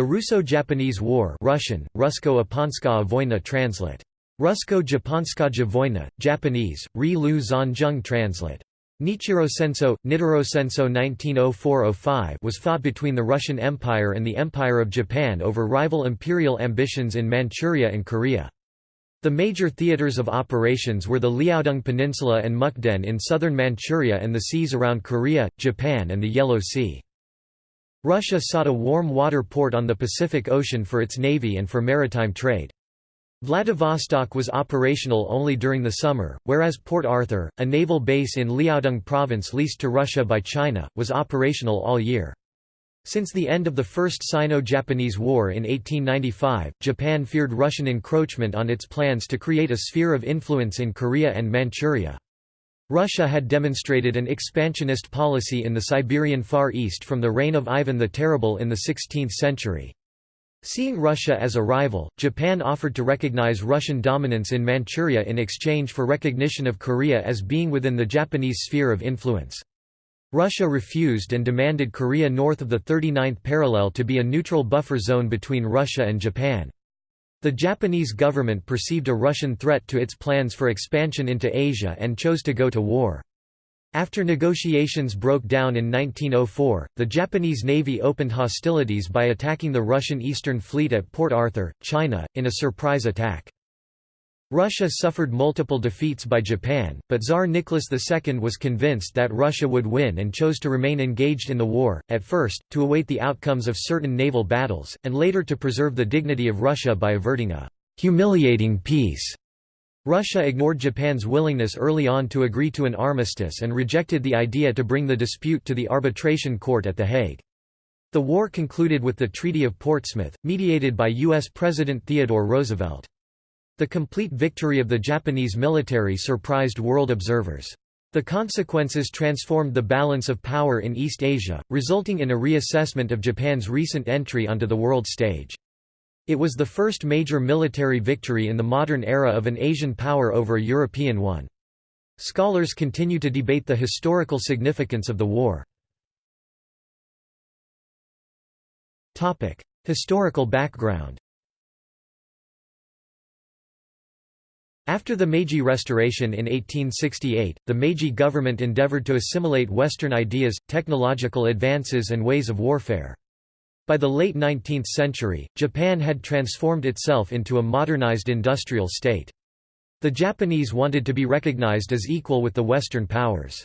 The Russo-Japanese War Russian, Rusko-Japonskaya Vojna translate. Rusko-Japonskaya Vojna, Japanese, Ri Lu Zanjung translate. Nichiro Senso, Nitaro Senso 1904–05 was fought between the Russian Empire and the Empire of Japan over rival imperial ambitions in Manchuria and Korea. The major theaters of operations were the Liaodong Peninsula and Mukden in southern Manchuria and the seas around Korea, Japan and the Yellow Sea. Russia sought a warm water port on the Pacific Ocean for its navy and for maritime trade. Vladivostok was operational only during the summer, whereas Port Arthur, a naval base in Liaodong province leased to Russia by China, was operational all year. Since the end of the First Sino-Japanese War in 1895, Japan feared Russian encroachment on its plans to create a sphere of influence in Korea and Manchuria. Russia had demonstrated an expansionist policy in the Siberian Far East from the reign of Ivan the Terrible in the 16th century. Seeing Russia as a rival, Japan offered to recognize Russian dominance in Manchuria in exchange for recognition of Korea as being within the Japanese sphere of influence. Russia refused and demanded Korea north of the 39th parallel to be a neutral buffer zone between Russia and Japan. The Japanese government perceived a Russian threat to its plans for expansion into Asia and chose to go to war. After negotiations broke down in 1904, the Japanese Navy opened hostilities by attacking the Russian Eastern Fleet at Port Arthur, China, in a surprise attack. Russia suffered multiple defeats by Japan, but Tsar Nicholas II was convinced that Russia would win and chose to remain engaged in the war, at first, to await the outcomes of certain naval battles, and later to preserve the dignity of Russia by averting a «humiliating peace». Russia ignored Japan's willingness early on to agree to an armistice and rejected the idea to bring the dispute to the arbitration court at The Hague. The war concluded with the Treaty of Portsmouth, mediated by U.S. President Theodore Roosevelt. The complete victory of the Japanese military surprised world observers. The consequences transformed the balance of power in East Asia, resulting in a reassessment of Japan's recent entry onto the world stage. It was the first major military victory in the modern era of an Asian power over a European one. Scholars continue to debate the historical significance of the war. Historical background After the Meiji Restoration in 1868, the Meiji government endeavored to assimilate Western ideas, technological advances and ways of warfare. By the late 19th century, Japan had transformed itself into a modernized industrial state. The Japanese wanted to be recognized as equal with the Western powers.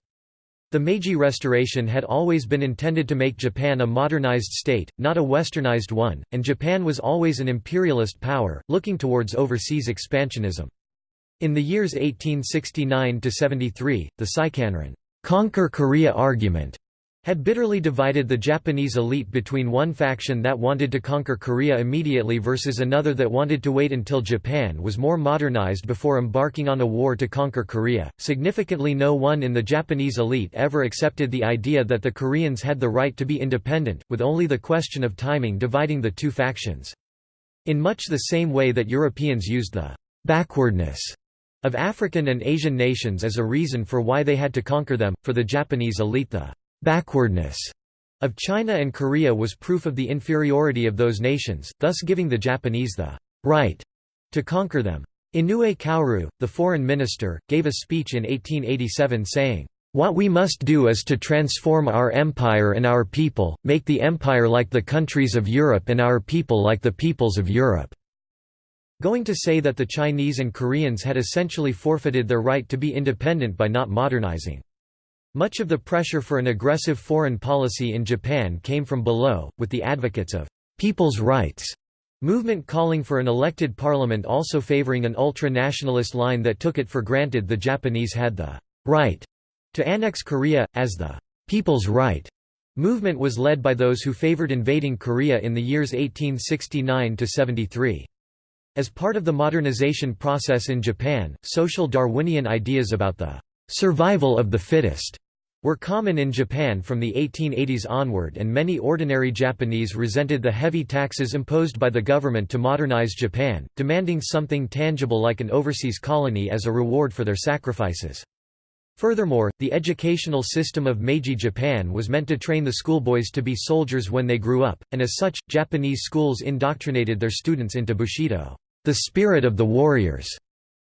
The Meiji Restoration had always been intended to make Japan a modernized state, not a westernized one, and Japan was always an imperialist power, looking towards overseas expansionism. In the years 1869–73, the Seikanron conquer Korea argument had bitterly divided the Japanese elite between one faction that wanted to conquer Korea immediately versus another that wanted to wait until Japan was more modernized before embarking on a war to conquer Korea. Significantly, no one in the Japanese elite ever accepted the idea that the Koreans had the right to be independent, with only the question of timing dividing the two factions. In much the same way that Europeans used the backwardness of African and Asian nations as a reason for why they had to conquer them, for the Japanese elite the backwardness of China and Korea was proof of the inferiority of those nations, thus giving the Japanese the right to conquer them. Inoue Kaoru, the foreign minister, gave a speech in 1887 saying, "...what we must do is to transform our empire and our people, make the empire like the countries of Europe and our people like the peoples of Europe." Going to say that the Chinese and Koreans had essentially forfeited their right to be independent by not modernizing. Much of the pressure for an aggressive foreign policy in Japan came from below, with the advocates of «people's rights» movement calling for an elected parliament also favoring an ultra-nationalist line that took it for granted the Japanese had the «right» to annex Korea, as the «people's right» movement was led by those who favored invading Korea in the years 1869–73. As part of the modernization process in Japan, social Darwinian ideas about the «survival of the fittest» were common in Japan from the 1880s onward and many ordinary Japanese resented the heavy taxes imposed by the government to modernize Japan, demanding something tangible like an overseas colony as a reward for their sacrifices. Furthermore, the educational system of Meiji Japan was meant to train the schoolboys to be soldiers when they grew up, and as such, Japanese schools indoctrinated their students into Bushido, the spirit of the warriors,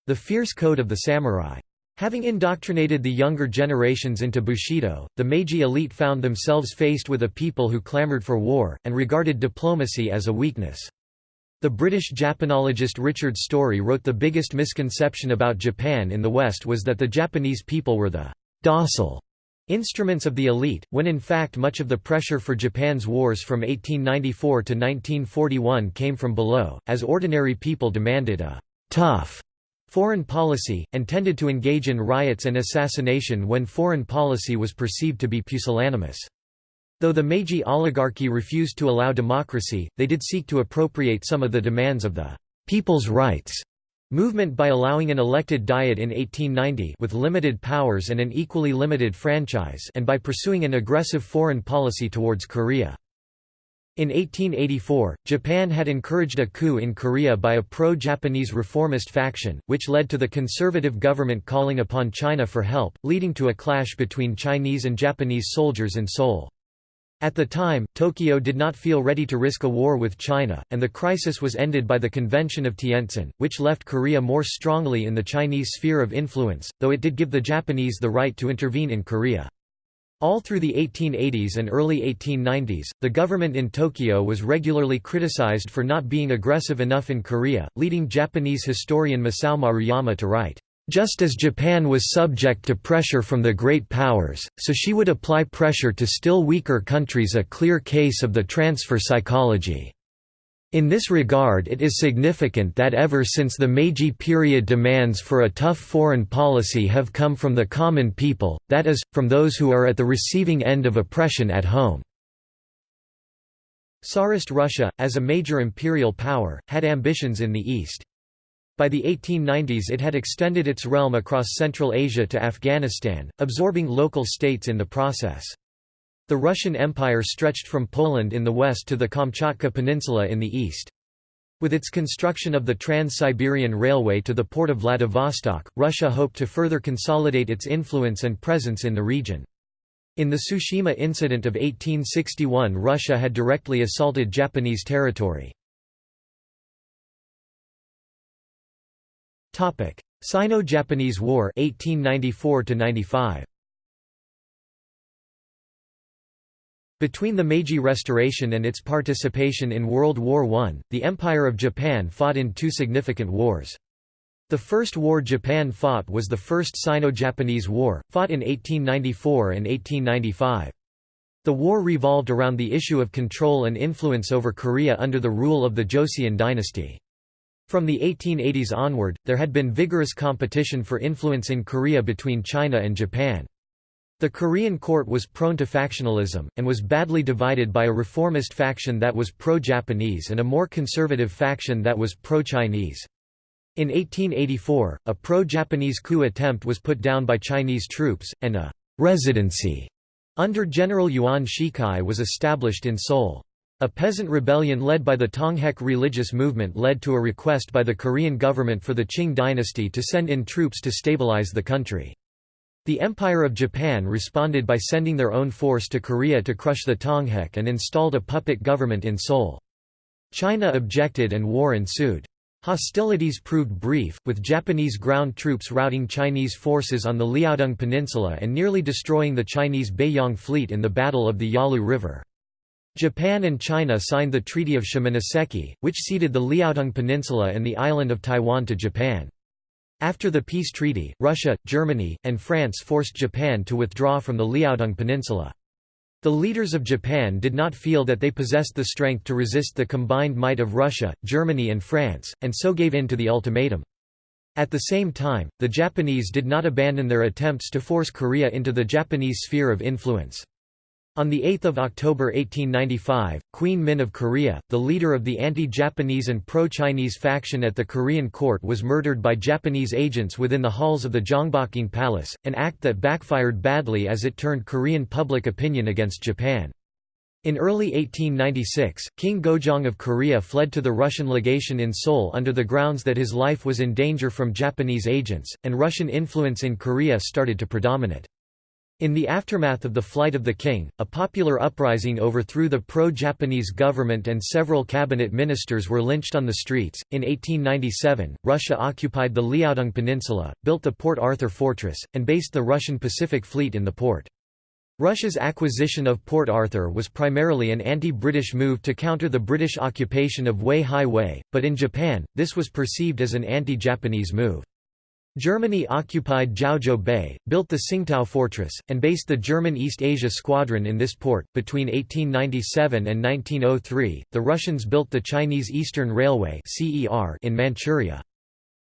the fierce code of the samurai. Having indoctrinated the younger generations into Bushido, the Meiji elite found themselves faced with a people who clamored for war, and regarded diplomacy as a weakness. The British Japanologist Richard Storry wrote the biggest misconception about Japan in the West was that the Japanese people were the docile instruments of the elite, when in fact much of the pressure for Japan's wars from 1894 to 1941 came from below, as ordinary people demanded a tough foreign policy, and tended to engage in riots and assassination when foreign policy was perceived to be pusillanimous. Though the Meiji oligarchy refused to allow democracy, they did seek to appropriate some of the demands of the «people's rights» movement by allowing an elected diet in 1890 with limited powers and an equally limited franchise and by pursuing an aggressive foreign policy towards Korea. In 1884, Japan had encouraged a coup in Korea by a pro-Japanese reformist faction, which led to the conservative government calling upon China for help, leading to a clash between Chinese and Japanese soldiers in Seoul. At the time, Tokyo did not feel ready to risk a war with China, and the crisis was ended by the Convention of Tientsin, which left Korea more strongly in the Chinese sphere of influence, though it did give the Japanese the right to intervene in Korea. All through the 1880s and early 1890s, the government in Tokyo was regularly criticized for not being aggressive enough in Korea, leading Japanese historian Masao Maruyama to write, just as Japan was subject to pressure from the great powers, so she would apply pressure to still weaker countries a clear case of the transfer psychology. In this regard it is significant that ever since the Meiji period demands for a tough foreign policy have come from the common people, that is, from those who are at the receiving end of oppression at home. Tsarist Russia, as a major imperial power, had ambitions in the East. By the 1890s it had extended its realm across Central Asia to Afghanistan, absorbing local states in the process. The Russian Empire stretched from Poland in the west to the Kamchatka Peninsula in the east. With its construction of the Trans-Siberian Railway to the port of Vladivostok, Russia hoped to further consolidate its influence and presence in the region. In the Tsushima incident of 1861 Russia had directly assaulted Japanese territory. Sino-Japanese War 1894 95 Between the Meiji Restoration and its participation in World War I, the Empire of Japan fought in two significant wars. The first war Japan fought was the First Sino-Japanese War, fought in 1894 and 1895. The war revolved around the issue of control and influence over Korea under the rule of the Joseon dynasty. From the 1880s onward, there had been vigorous competition for influence in Korea between China and Japan. The Korean court was prone to factionalism, and was badly divided by a reformist faction that was pro-Japanese and a more conservative faction that was pro-Chinese. In 1884, a pro-Japanese coup attempt was put down by Chinese troops, and a «residency» under General Yuan Shikai was established in Seoul. A peasant rebellion led by the Donghak religious movement led to a request by the Korean government for the Qing dynasty to send in troops to stabilize the country. The Empire of Japan responded by sending their own force to Korea to crush the Donghak and installed a puppet government in Seoul. China objected and war ensued. Hostilities proved brief, with Japanese ground troops routing Chinese forces on the Liaodong Peninsula and nearly destroying the Chinese Beiyang fleet in the Battle of the Yalu River. Japan and China signed the Treaty of Shimonoseki, which ceded the Liaodong Peninsula and the island of Taiwan to Japan. After the peace treaty, Russia, Germany, and France forced Japan to withdraw from the Liaodong Peninsula. The leaders of Japan did not feel that they possessed the strength to resist the combined might of Russia, Germany and France, and so gave in to the ultimatum. At the same time, the Japanese did not abandon their attempts to force Korea into the Japanese sphere of influence. On 8 October 1895, Queen Min of Korea, the leader of the anti-Japanese and pro-Chinese faction at the Korean court was murdered by Japanese agents within the halls of the Gyeongbokgung Palace, an act that backfired badly as it turned Korean public opinion against Japan. In early 1896, King Gojong of Korea fled to the Russian legation in Seoul under the grounds that his life was in danger from Japanese agents, and Russian influence in Korea started to predominate. In the aftermath of the flight of the king, a popular uprising overthrew the pro-Japanese government and several cabinet ministers were lynched on the streets. In 1897, Russia occupied the Liaodong Peninsula, built the Port Arthur fortress, and based the Russian Pacific Fleet in the port. Russia's acquisition of Port Arthur was primarily an anti-British move to counter the British occupation of Wei but in Japan, this was perceived as an anti-Japanese move. Germany occupied Jiaozhou Bay, built the Tsingtao Fortress, and based the German East Asia Squadron in this port. Between 1897 and 1903, the Russians built the Chinese Eastern Railway in Manchuria.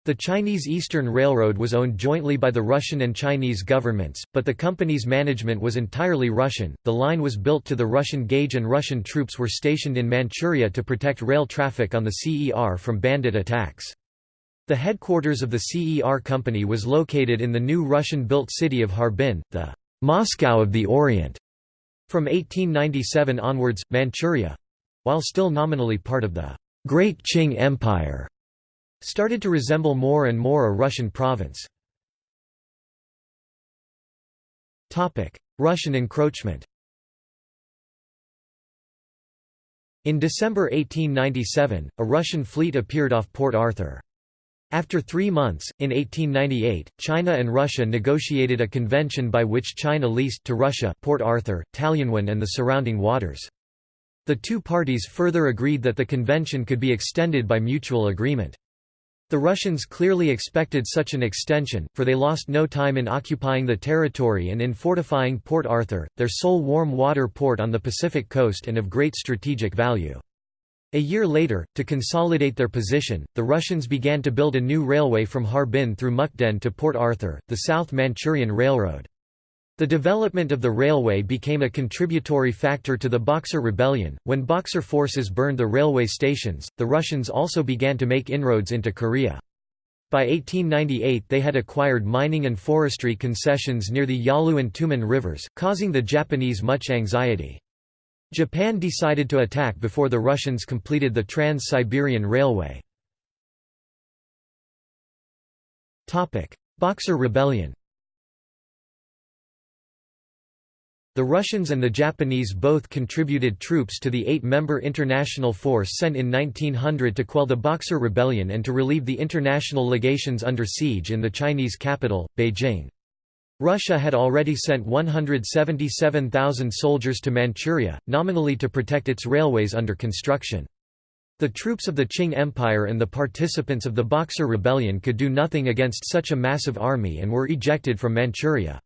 The Chinese Eastern Railroad was owned jointly by the Russian and Chinese governments, but the company's management was entirely Russian. The line was built to the Russian gauge and Russian troops were stationed in Manchuria to protect rail traffic on the CER from bandit attacks. The headquarters of the CER company was located in the new Russian-built city of Harbin, the Moscow of the Orient. From 1897 onwards, Manchuria—while still nominally part of the Great Qing Empire started to resemble more and more a Russian province. Russian encroachment In December 1897, a Russian fleet appeared off Port Arthur. After three months, in 1898, China and Russia negotiated a convention by which China leased to Russia Port Arthur, Talienwan and the surrounding waters. The two parties further agreed that the convention could be extended by mutual agreement. The Russians clearly expected such an extension, for they lost no time in occupying the territory and in fortifying Port Arthur, their sole warm water port on the Pacific coast and of great strategic value. A year later, to consolidate their position, the Russians began to build a new railway from Harbin through Mukden to Port Arthur, the South Manchurian Railroad. The development of the railway became a contributory factor to the Boxer Rebellion. When Boxer forces burned the railway stations, the Russians also began to make inroads into Korea. By 1898 they had acquired mining and forestry concessions near the Yalu and Tumen rivers, causing the Japanese much anxiety. Japan decided to attack before the Russians completed the Trans-Siberian Railway. Boxer Rebellion The Russians and the Japanese both contributed troops to the eight-member international force sent in 1900 to quell the Boxer Rebellion and to relieve the international legations under siege in the Chinese capital, Beijing. Russia had already sent 177,000 soldiers to Manchuria, nominally to protect its railways under construction. The troops of the Qing Empire and the participants of the Boxer Rebellion could do nothing against such a massive army and were ejected from Manchuria.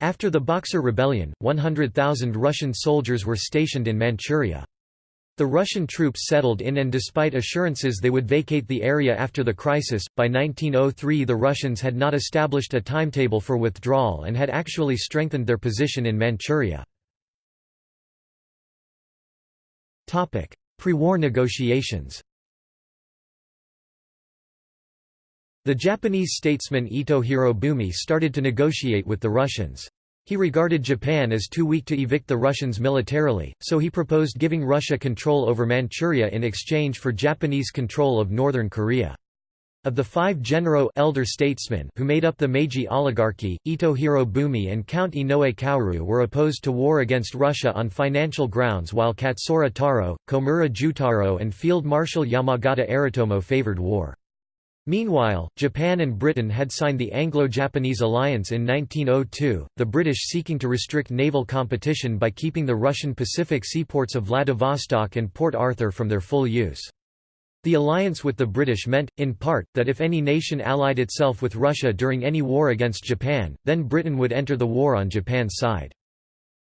After the Boxer Rebellion, 100,000 Russian soldiers were stationed in Manchuria. The Russian troops settled in and despite assurances they would vacate the area after the crisis, by 1903 the Russians had not established a timetable for withdrawal and had actually strengthened their position in Manchuria. Pre-war negotiations The Japanese statesman Ito Hirobumi started to negotiate with the Russians. He regarded Japan as too weak to evict the Russians militarily, so he proposed giving Russia control over Manchuria in exchange for Japanese control of northern Korea. Of the five Genro elder statesmen who made up the Meiji oligarchy, Ito Hirobumi and Count Inoue Kaoru were opposed to war against Russia on financial grounds while Katsura Taro, Komura Jutaro and Field Marshal Yamagata Aritomo favored war. Meanwhile, Japan and Britain had signed the Anglo-Japanese alliance in 1902, the British seeking to restrict naval competition by keeping the Russian Pacific seaports of Vladivostok and Port Arthur from their full use. The alliance with the British meant, in part, that if any nation allied itself with Russia during any war against Japan, then Britain would enter the war on Japan's side.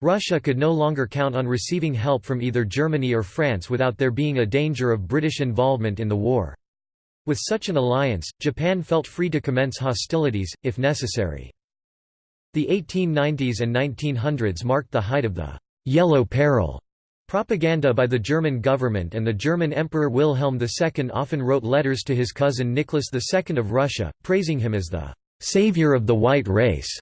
Russia could no longer count on receiving help from either Germany or France without there being a danger of British involvement in the war. With such an alliance, Japan felt free to commence hostilities, if necessary. The 1890s and 1900s marked the height of the «yellow peril» propaganda by the German government and the German Emperor Wilhelm II often wrote letters to his cousin Nicholas II of Russia, praising him as the «savior of the white race»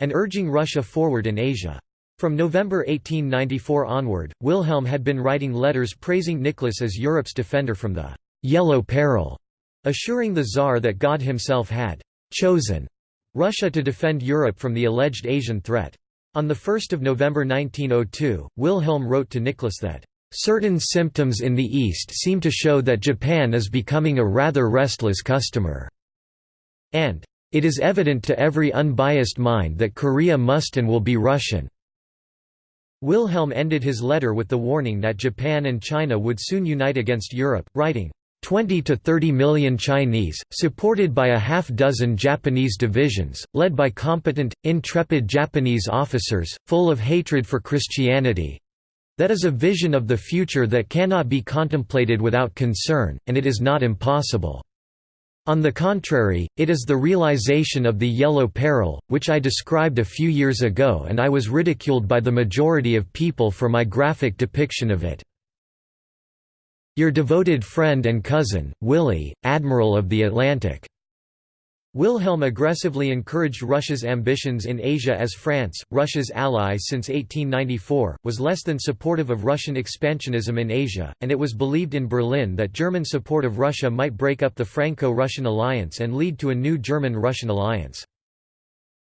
and urging Russia forward in Asia. From November 1894 onward, Wilhelm had been writing letters praising Nicholas as Europe's defender from the «Yellow Peril», assuring the Tsar that God himself had «chosen» Russia to defend Europe from the alleged Asian threat. On 1 November 1902, Wilhelm wrote to Nicholas that Certain symptoms in the East seem to show that Japan is becoming a rather restless customer, and it is evident to every unbiased mind that Korea must and will be Russian. Wilhelm ended his letter with the warning that Japan and China would soon unite against Europe, writing, 20 to 30 million Chinese, supported by a half-dozen Japanese divisions, led by competent, intrepid Japanese officers, full of hatred for Christianity. That is a vision of the future that cannot be contemplated without concern, and it is not impossible. On the contrary, it is the realization of the yellow peril, which I described a few years ago and I was ridiculed by the majority of people for my graphic depiction of it. Your devoted friend and cousin, Willie, Admiral of the Atlantic. Wilhelm aggressively encouraged Russia's ambitions in Asia as France, Russia's ally since 1894, was less than supportive of Russian expansionism in Asia, and it was believed in Berlin that German support of Russia might break up the Franco-Russian alliance and lead to a new German-Russian alliance.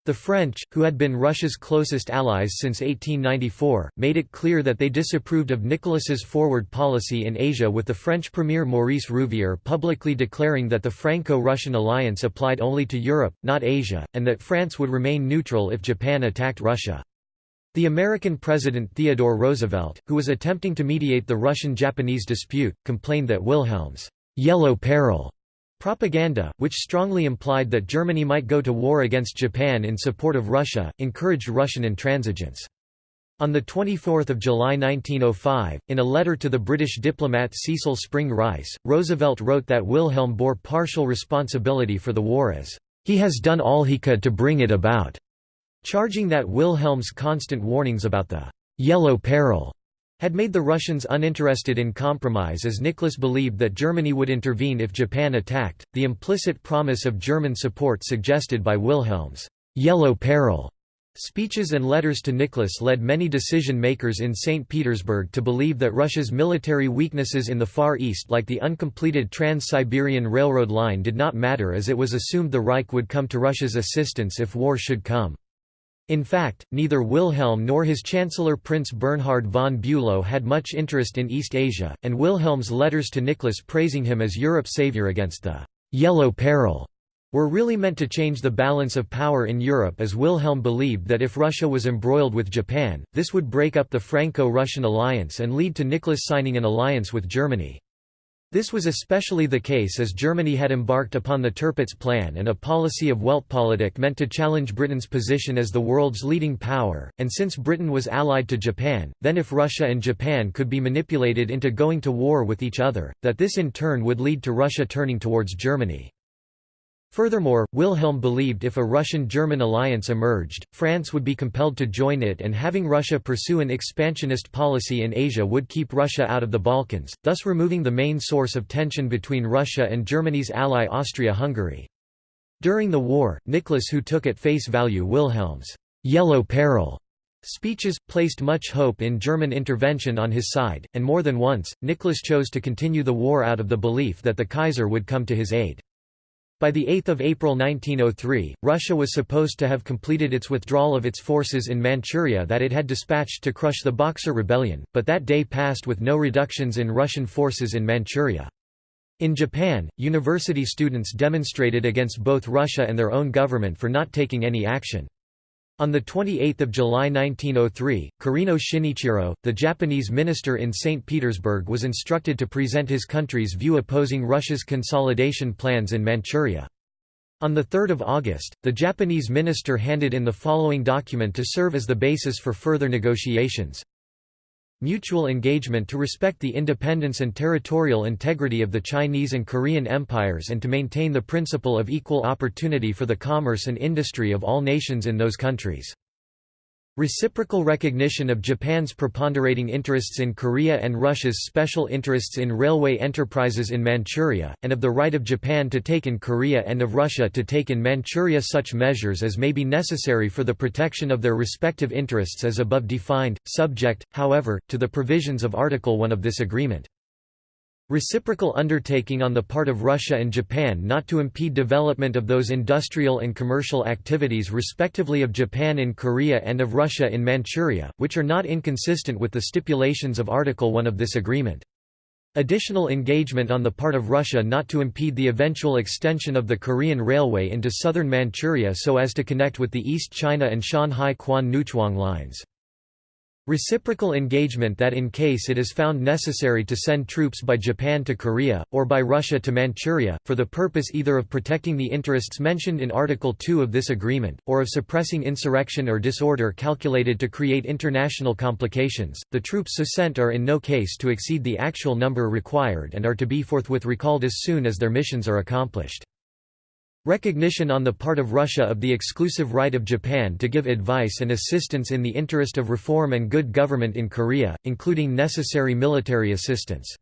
The French, who had been Russia's closest allies since 1894, made it clear that they disapproved of Nicholas's forward policy in Asia with the French Premier Maurice Rouvier publicly declaring that the Franco-Russian alliance applied only to Europe, not Asia, and that France would remain neutral if Japan attacked Russia. The American President Theodore Roosevelt, who was attempting to mediate the Russian-Japanese dispute, complained that Wilhelm's «yellow peril» Propaganda, which strongly implied that Germany might go to war against Japan in support of Russia, encouraged Russian intransigence. On 24 July 1905, in a letter to the British diplomat Cecil Spring Rice, Roosevelt wrote that Wilhelm bore partial responsibility for the war as, "...he has done all he could to bring it about", charging that Wilhelm's constant warnings about the "...yellow peril", had made the Russians uninterested in compromise as Nicholas believed that Germany would intervene if Japan attacked. The implicit promise of German support suggested by Wilhelm's Yellow Peril speeches and letters to Nicholas led many decision makers in St. Petersburg to believe that Russia's military weaknesses in the Far East like the uncompleted Trans-Siberian Railroad line did not matter as it was assumed the Reich would come to Russia's assistance if war should come. In fact, neither Wilhelm nor his chancellor Prince Bernhard von Bülow had much interest in East Asia, and Wilhelm's letters to Nicholas praising him as Europe's savior against the «yellow peril» were really meant to change the balance of power in Europe as Wilhelm believed that if Russia was embroiled with Japan, this would break up the Franco-Russian alliance and lead to Nicholas signing an alliance with Germany. This was especially the case as Germany had embarked upon the Tirpitz Plan and a policy of Weltpolitik meant to challenge Britain's position as the world's leading power, and since Britain was allied to Japan, then if Russia and Japan could be manipulated into going to war with each other, that this in turn would lead to Russia turning towards Germany. Furthermore, Wilhelm believed if a Russian-German alliance emerged, France would be compelled to join it and having Russia pursue an expansionist policy in Asia would keep Russia out of the Balkans, thus removing the main source of tension between Russia and Germany's ally Austria-Hungary. During the war, Nicholas who took at face value Wilhelm's «yellow peril» speeches, placed much hope in German intervention on his side, and more than once, Nicholas chose to continue the war out of the belief that the Kaiser would come to his aid. By 8 April 1903, Russia was supposed to have completed its withdrawal of its forces in Manchuria that it had dispatched to crush the Boxer Rebellion, but that day passed with no reductions in Russian forces in Manchuria. In Japan, university students demonstrated against both Russia and their own government for not taking any action. On 28 July 1903, Kurino Shinichiro, the Japanese minister in St. Petersburg was instructed to present his country's view opposing Russia's consolidation plans in Manchuria. On 3 August, the Japanese minister handed in the following document to serve as the basis for further negotiations mutual engagement to respect the independence and territorial integrity of the Chinese and Korean empires and to maintain the principle of equal opportunity for the commerce and industry of all nations in those countries. Reciprocal recognition of Japan's preponderating interests in Korea and Russia's special interests in railway enterprises in Manchuria, and of the right of Japan to take in Korea and of Russia to take in Manchuria such measures as may be necessary for the protection of their respective interests as above defined, subject, however, to the provisions of Article 1 of this agreement. Reciprocal undertaking on the part of Russia and Japan not to impede development of those industrial and commercial activities respectively of Japan in Korea and of Russia in Manchuria, which are not inconsistent with the stipulations of Article 1 of this agreement. Additional engagement on the part of Russia not to impede the eventual extension of the Korean Railway into southern Manchuria so as to connect with the East China and Shanhaikwan Newchwang lines. Reciprocal engagement that in case it is found necessary to send troops by Japan to Korea, or by Russia to Manchuria, for the purpose either of protecting the interests mentioned in Article 2 of this agreement, or of suppressing insurrection or disorder calculated to create international complications, the troops so sent are in no case to exceed the actual number required and are to be forthwith recalled as soon as their missions are accomplished. Recognition on the part of Russia of the exclusive right of Japan to give advice and assistance in the interest of reform and good government in Korea, including necessary military assistance.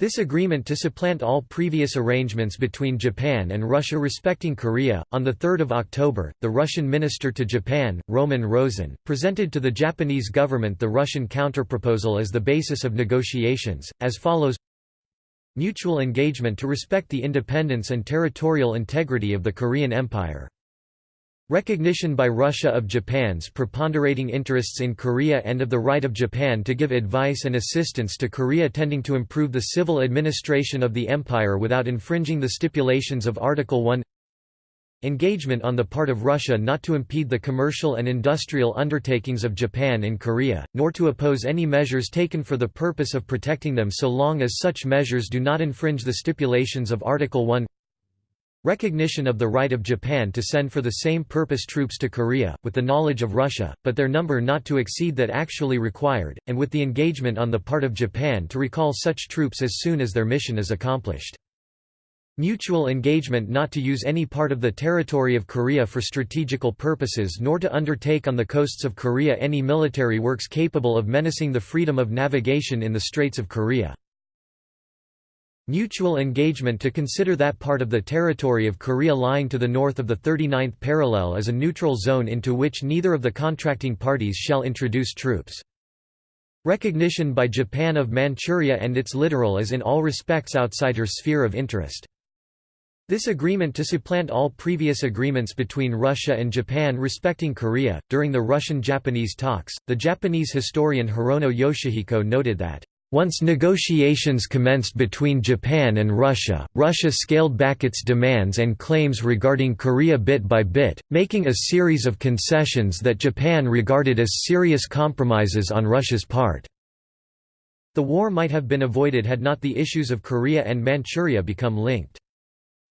This agreement to supplant all previous arrangements between Japan and Russia respecting Korea. On 3 October, the Russian minister to Japan, Roman Rosen, presented to the Japanese government the Russian counterproposal as the basis of negotiations, as follows Mutual engagement to respect the independence and territorial integrity of the Korean Empire. Recognition by Russia of Japan's preponderating interests in Korea and of the right of Japan to give advice and assistance to Korea tending to improve the civil administration of the empire without infringing the stipulations of Article 1 Engagement on the part of Russia not to impede the commercial and industrial undertakings of Japan in Korea, nor to oppose any measures taken for the purpose of protecting them so long as such measures do not infringe the stipulations of Article 1 Recognition of the right of Japan to send for the same purpose troops to Korea, with the knowledge of Russia, but their number not to exceed that actually required, and with the engagement on the part of Japan to recall such troops as soon as their mission is accomplished. Mutual engagement not to use any part of the territory of Korea for strategical purposes nor to undertake on the coasts of Korea any military works capable of menacing the freedom of navigation in the Straits of Korea. Mutual engagement to consider that part of the territory of Korea lying to the north of the 39th parallel as a neutral zone into which neither of the contracting parties shall introduce troops. Recognition by Japan of Manchuria and its littoral as in all respects outside her sphere of interest. This agreement to supplant all previous agreements between Russia and Japan respecting Korea. During the Russian Japanese talks, the Japanese historian Hirono Yoshihiko noted that, once negotiations commenced between Japan and Russia, Russia scaled back its demands and claims regarding Korea bit by bit, making a series of concessions that Japan regarded as serious compromises on Russia's part. The war might have been avoided had not the issues of Korea and Manchuria become linked.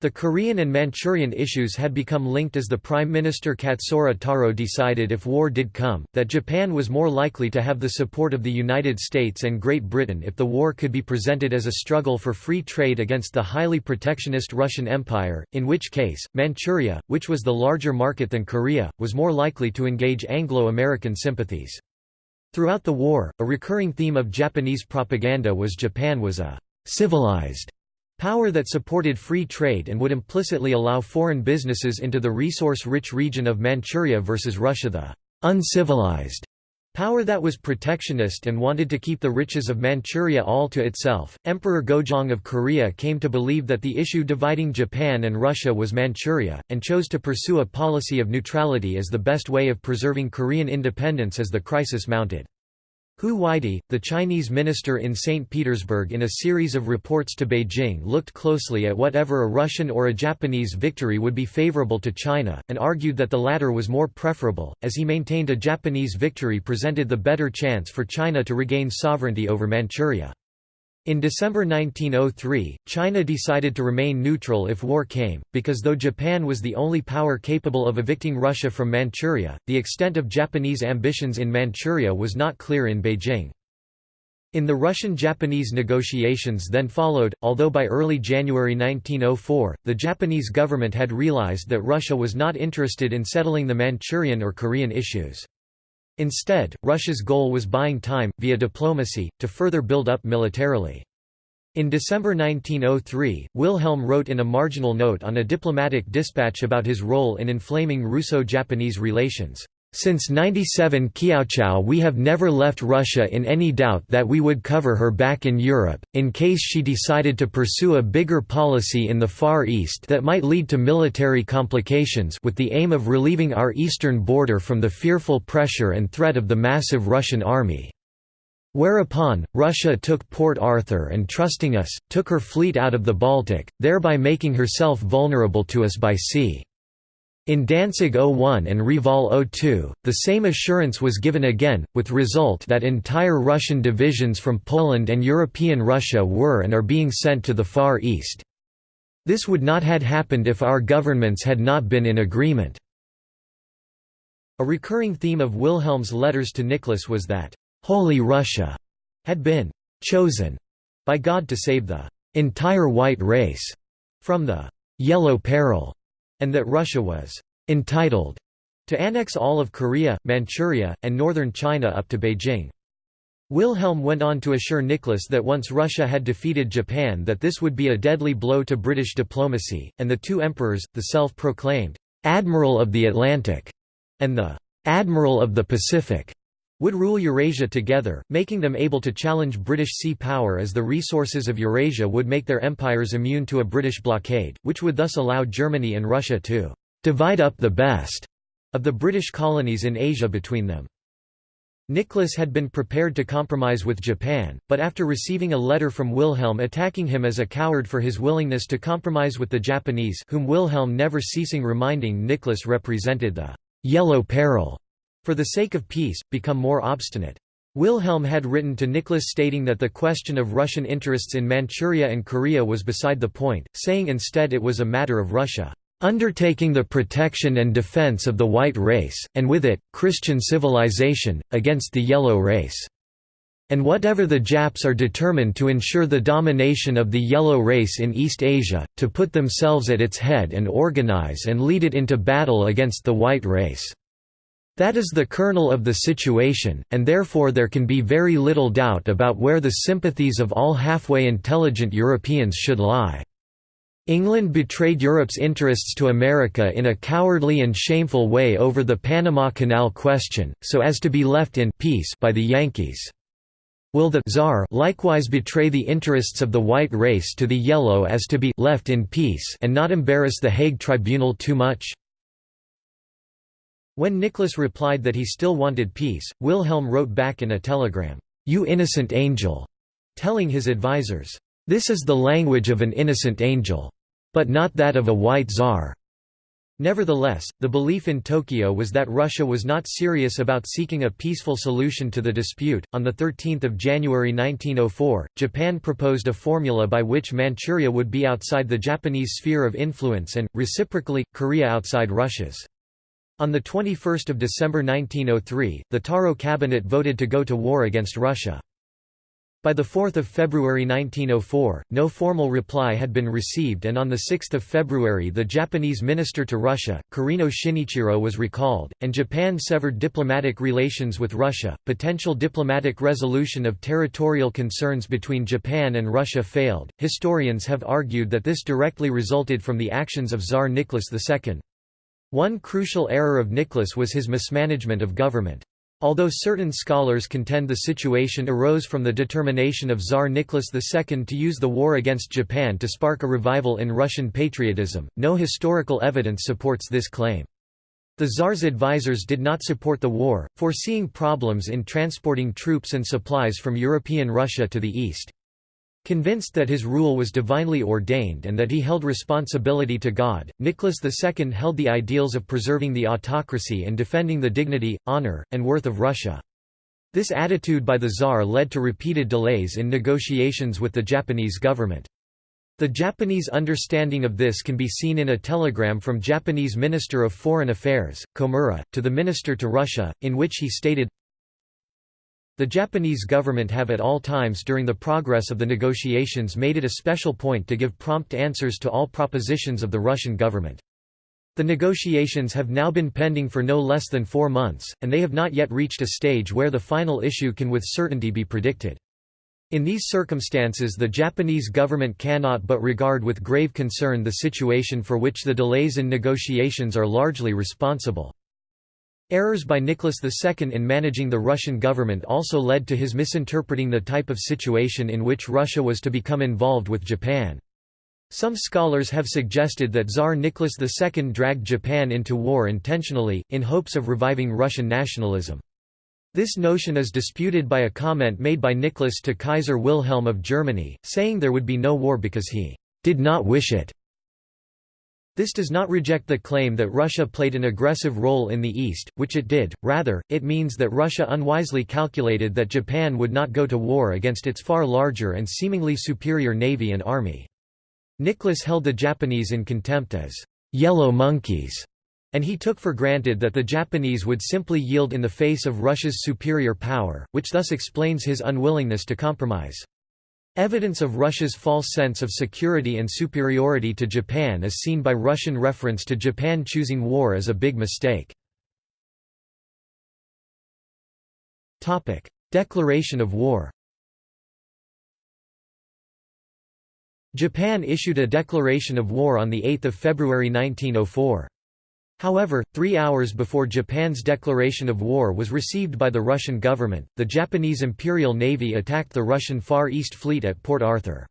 The Korean and Manchurian issues had become linked as the Prime Minister Katsura Taro decided if war did come, that Japan was more likely to have the support of the United States and Great Britain if the war could be presented as a struggle for free trade against the highly protectionist Russian Empire, in which case, Manchuria, which was the larger market than Korea, was more likely to engage Anglo-American sympathies. Throughout the war, a recurring theme of Japanese propaganda was Japan was a «civilized» Power that supported free trade and would implicitly allow foreign businesses into the resource-rich region of Manchuria versus Russia the uncivilized Power that was protectionist and wanted to keep the riches of Manchuria all to itself. Emperor Gojong of Korea came to believe that the issue dividing Japan and Russia was Manchuria, and chose to pursue a policy of neutrality as the best way of preserving Korean independence as the crisis mounted. Hu Weide, the Chinese minister in St. Petersburg in a series of reports to Beijing looked closely at whatever a Russian or a Japanese victory would be favorable to China, and argued that the latter was more preferable, as he maintained a Japanese victory presented the better chance for China to regain sovereignty over Manchuria. In December 1903, China decided to remain neutral if war came, because though Japan was the only power capable of evicting Russia from Manchuria, the extent of Japanese ambitions in Manchuria was not clear in Beijing. In the Russian-Japanese negotiations then followed, although by early January 1904, the Japanese government had realized that Russia was not interested in settling the Manchurian or Korean issues. Instead, Russia's goal was buying time, via diplomacy, to further build up militarily. In December 1903, Wilhelm wrote in a marginal note on a diplomatic dispatch about his role in inflaming Russo-Japanese relations. Since 97 Kiaochao we have never left Russia in any doubt that we would cover her back in Europe, in case she decided to pursue a bigger policy in the Far East that might lead to military complications with the aim of relieving our eastern border from the fearful pressure and threat of the massive Russian army. Whereupon, Russia took Port Arthur and trusting us, took her fleet out of the Baltic, thereby making herself vulnerable to us by sea. In Danzig 01 and Reval 02, the same assurance was given again, with result that entire Russian divisions from Poland and European Russia were and are being sent to the Far East. This would not had happened if our governments had not been in agreement. A recurring theme of Wilhelm's letters to Nicholas was that Holy Russia had been chosen by God to save the entire white race from the yellow peril, and that Russia was entitled to annex all of Korea, Manchuria, and northern China up to Beijing. Wilhelm went on to assure Nicholas that once Russia had defeated Japan that this would be a deadly blow to British diplomacy, and the two emperors, the self-proclaimed «Admiral of the Atlantic» and the «Admiral of the Pacific» would rule Eurasia together, making them able to challenge British sea power as the resources of Eurasia would make their empires immune to a British blockade, which would thus allow Germany and Russia to «divide up the best» of the British colonies in Asia between them. Nicholas had been prepared to compromise with Japan, but after receiving a letter from Wilhelm attacking him as a coward for his willingness to compromise with the Japanese whom Wilhelm never ceasing reminding Nicholas represented the «yellow peril» for the sake of peace, become more obstinate. Wilhelm had written to Nicholas stating that the question of Russian interests in Manchuria and Korea was beside the point, saying instead it was a matter of Russia undertaking the protection and defense of the white race, and with it, Christian civilization, against the yellow race. And whatever the Japs are determined to ensure the domination of the yellow race in East Asia, to put themselves at its head and organize and lead it into battle against the white race. That is the kernel of the situation, and therefore there can be very little doubt about where the sympathies of all halfway intelligent Europeans should lie. England betrayed Europe's interests to America in a cowardly and shameful way over the Panama Canal question, so as to be left in peace by the Yankees. Will the Tsar likewise betray the interests of the white race to the yellow as to be left in peace and not embarrass the Hague Tribunal too much? When Nicholas replied that he still wanted peace, Wilhelm wrote back in a telegram, "'You innocent angel' telling his advisers, "'This is the language of an innocent angel. But not that of a white czar.' Nevertheless, the belief in Tokyo was that Russia was not serious about seeking a peaceful solution to the dispute. On the 13th of January 1904, Japan proposed a formula by which Manchuria would be outside the Japanese sphere of influence and reciprocally Korea outside Russia's. On 21 December 1903, the Taro cabinet voted to go to war against Russia. By 4 February 1904, no formal reply had been received and on 6 February the Japanese minister to Russia, Kurino Shinichiro was recalled, and Japan severed diplomatic relations with Russia. Potential diplomatic resolution of territorial concerns between Japan and Russia failed. Historians have argued that this directly resulted from the actions of Tsar Nicholas II. One crucial error of Nicholas was his mismanagement of government. Although certain scholars contend the situation arose from the determination of Tsar Nicholas II to use the war against Japan to spark a revival in Russian patriotism, no historical evidence supports this claim. The Tsar's advisers did not support the war, foreseeing problems in transporting troops and supplies from European Russia to the east. Convinced that his rule was divinely ordained and that he held responsibility to God, Nicholas II held the ideals of preserving the autocracy and defending the dignity, honor, and worth of Russia. This attitude by the Tsar led to repeated delays in negotiations with the Japanese government. The Japanese understanding of this can be seen in a telegram from Japanese Minister of Foreign Affairs, Komura, to the Minister to Russia, in which he stated, the Japanese government have at all times during the progress of the negotiations made it a special point to give prompt answers to all propositions of the Russian government. The negotiations have now been pending for no less than four months, and they have not yet reached a stage where the final issue can with certainty be predicted. In these circumstances the Japanese government cannot but regard with grave concern the situation for which the delays in negotiations are largely responsible. Errors by Nicholas II in managing the Russian government also led to his misinterpreting the type of situation in which Russia was to become involved with Japan. Some scholars have suggested that Tsar Nicholas II dragged Japan into war intentionally, in hopes of reviving Russian nationalism. This notion is disputed by a comment made by Nicholas to Kaiser Wilhelm of Germany, saying there would be no war because he did not wish it. This does not reject the claim that Russia played an aggressive role in the East, which it did, rather, it means that Russia unwisely calculated that Japan would not go to war against its far larger and seemingly superior navy and army. Nicholas held the Japanese in contempt as «yellow monkeys», and he took for granted that the Japanese would simply yield in the face of Russia's superior power, which thus explains his unwillingness to compromise. Evidence of Russia's false sense of security and superiority to Japan is seen by Russian reference to Japan choosing war as a big mistake. Declaration of war Japan issued a declaration of war on 8 February 1904. However, three hours before Japan's declaration of war was received by the Russian government, the Japanese Imperial Navy attacked the Russian Far East Fleet at Port Arthur.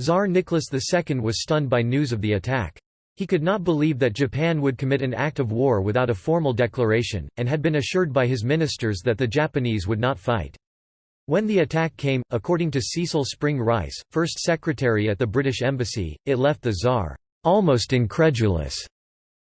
Tsar Nicholas II was stunned by news of the attack. He could not believe that Japan would commit an act of war without a formal declaration, and had been assured by his ministers that the Japanese would not fight. When the attack came, according to Cecil Spring Rice, first secretary at the British Embassy, it left the Tsar almost incredulous.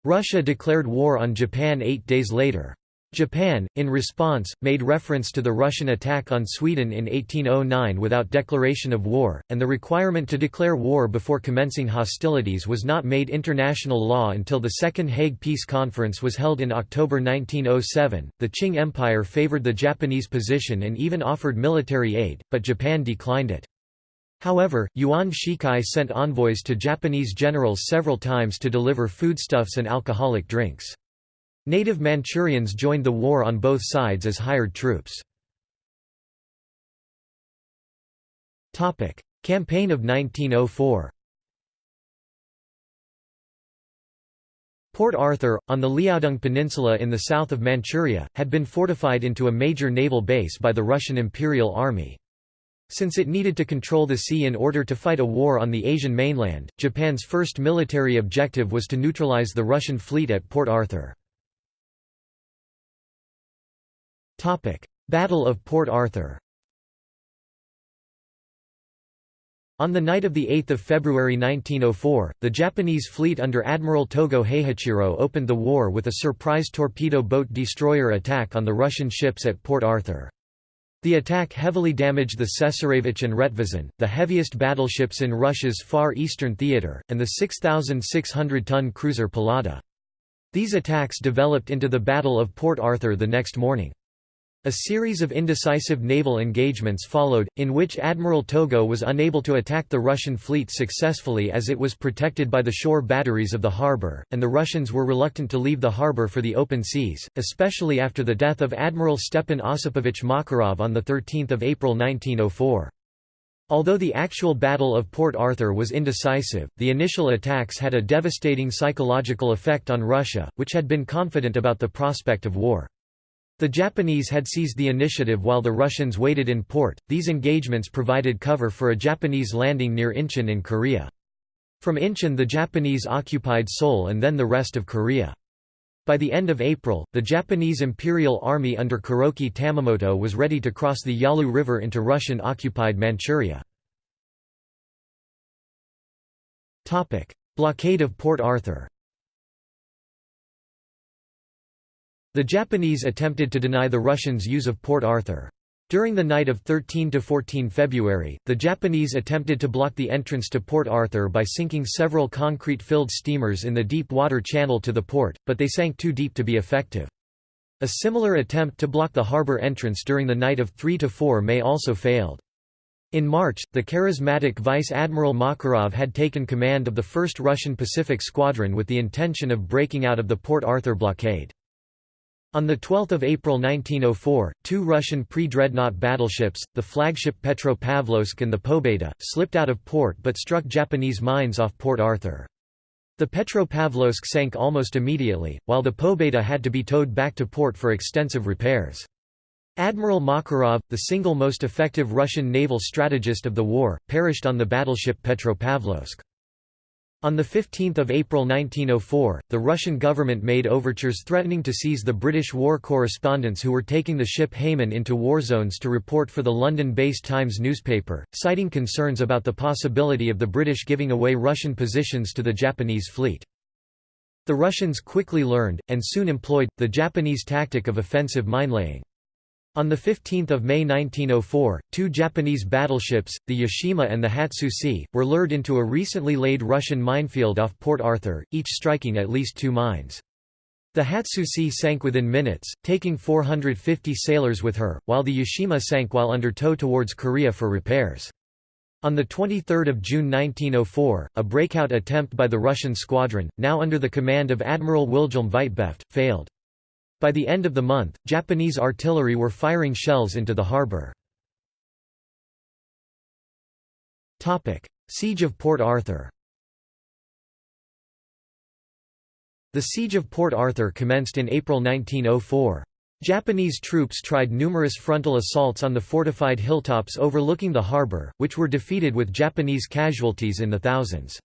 Russia declared war on Japan eight days later. Japan, in response, made reference to the Russian attack on Sweden in 1809 without declaration of war, and the requirement to declare war before commencing hostilities was not made international law until the Second Hague Peace Conference was held in October 1907. The Qing Empire favored the Japanese position and even offered military aid, but Japan declined it. However, Yuan Shikai sent envoys to Japanese generals several times to deliver foodstuffs and alcoholic drinks. Native Manchurians joined the war on both sides as hired troops. Campaign of 1904 Port Arthur, on the Liaodong Peninsula in the south of Manchuria, had been fortified into a major naval base by the Russian Imperial Army. Since it needed to control the sea in order to fight a war on the Asian mainland, Japan's first military objective was to neutralize the Russian fleet at Port Arthur. Battle of Port Arthur On the night of 8 February 1904, the Japanese fleet under Admiral Togo Heihachiro opened the war with a surprise torpedo boat destroyer attack on the Russian ships at Port Arthur. The attack heavily damaged the Cesarevich and Retvizin, the heaviest battleships in Russia's Far Eastern theater, and the 6,600-ton cruiser Pallada. These attacks developed into the Battle of Port Arthur the next morning. A series of indecisive naval engagements followed, in which Admiral Togo was unable to attack the Russian fleet successfully as it was protected by the shore batteries of the harbour, and the Russians were reluctant to leave the harbour for the open seas, especially after the death of Admiral Stepan Osipovich Makarov on 13 April 1904. Although the actual Battle of Port Arthur was indecisive, the initial attacks had a devastating psychological effect on Russia, which had been confident about the prospect of war. The Japanese had seized the initiative while the Russians waited in port. These engagements provided cover for a Japanese landing near Incheon in Korea. From Incheon the Japanese occupied Seoul and then the rest of Korea. By the end of April, the Japanese Imperial Army under Kuroki Tamemoto was ready to cross the Yalu River into Russian-occupied Manchuria. Blockade of Port Arthur The Japanese attempted to deny the Russians use of Port Arthur. During the night of 13–14 February, the Japanese attempted to block the entrance to Port Arthur by sinking several concrete-filled steamers in the deep water channel to the port, but they sank too deep to be effective. A similar attempt to block the harbour entrance during the night of 3–4 May also failed. In March, the charismatic Vice Admiral Makarov had taken command of the 1st Russian Pacific Squadron with the intention of breaking out of the Port Arthur blockade. On 12 April 1904, two Russian pre-dreadnought battleships, the flagship Petropavlovsk and the Pobeda, slipped out of port but struck Japanese mines off Port Arthur. The Petropavlovsk sank almost immediately, while the Pobeda had to be towed back to port for extensive repairs. Admiral Makarov, the single most effective Russian naval strategist of the war, perished on the battleship Petropavlovsk. On 15 April 1904, the Russian government made overtures threatening to seize the British war correspondents who were taking the ship Haimun into war zones to report for the London-based Times newspaper, citing concerns about the possibility of the British giving away Russian positions to the Japanese fleet. The Russians quickly learned, and soon employed, the Japanese tactic of offensive minelaying. On 15 May 1904, two Japanese battleships, the Yashima and the Hatsuse, were lured into a recently laid Russian minefield off Port Arthur, each striking at least two mines. The Hatsuse sank within minutes, taking 450 sailors with her, while the Yashima sank while under tow towards Korea for repairs. On 23 June 1904, a breakout attempt by the Russian squadron, now under the command of Admiral Wilhelm Vitgeft, failed. By the end of the month, Japanese artillery were firing shells into the harbor. Siege of Port Arthur The Siege of Port Arthur commenced in April 1904. Japanese troops tried numerous frontal assaults on the fortified hilltops overlooking the harbor, which were defeated with Japanese casualties in the thousands.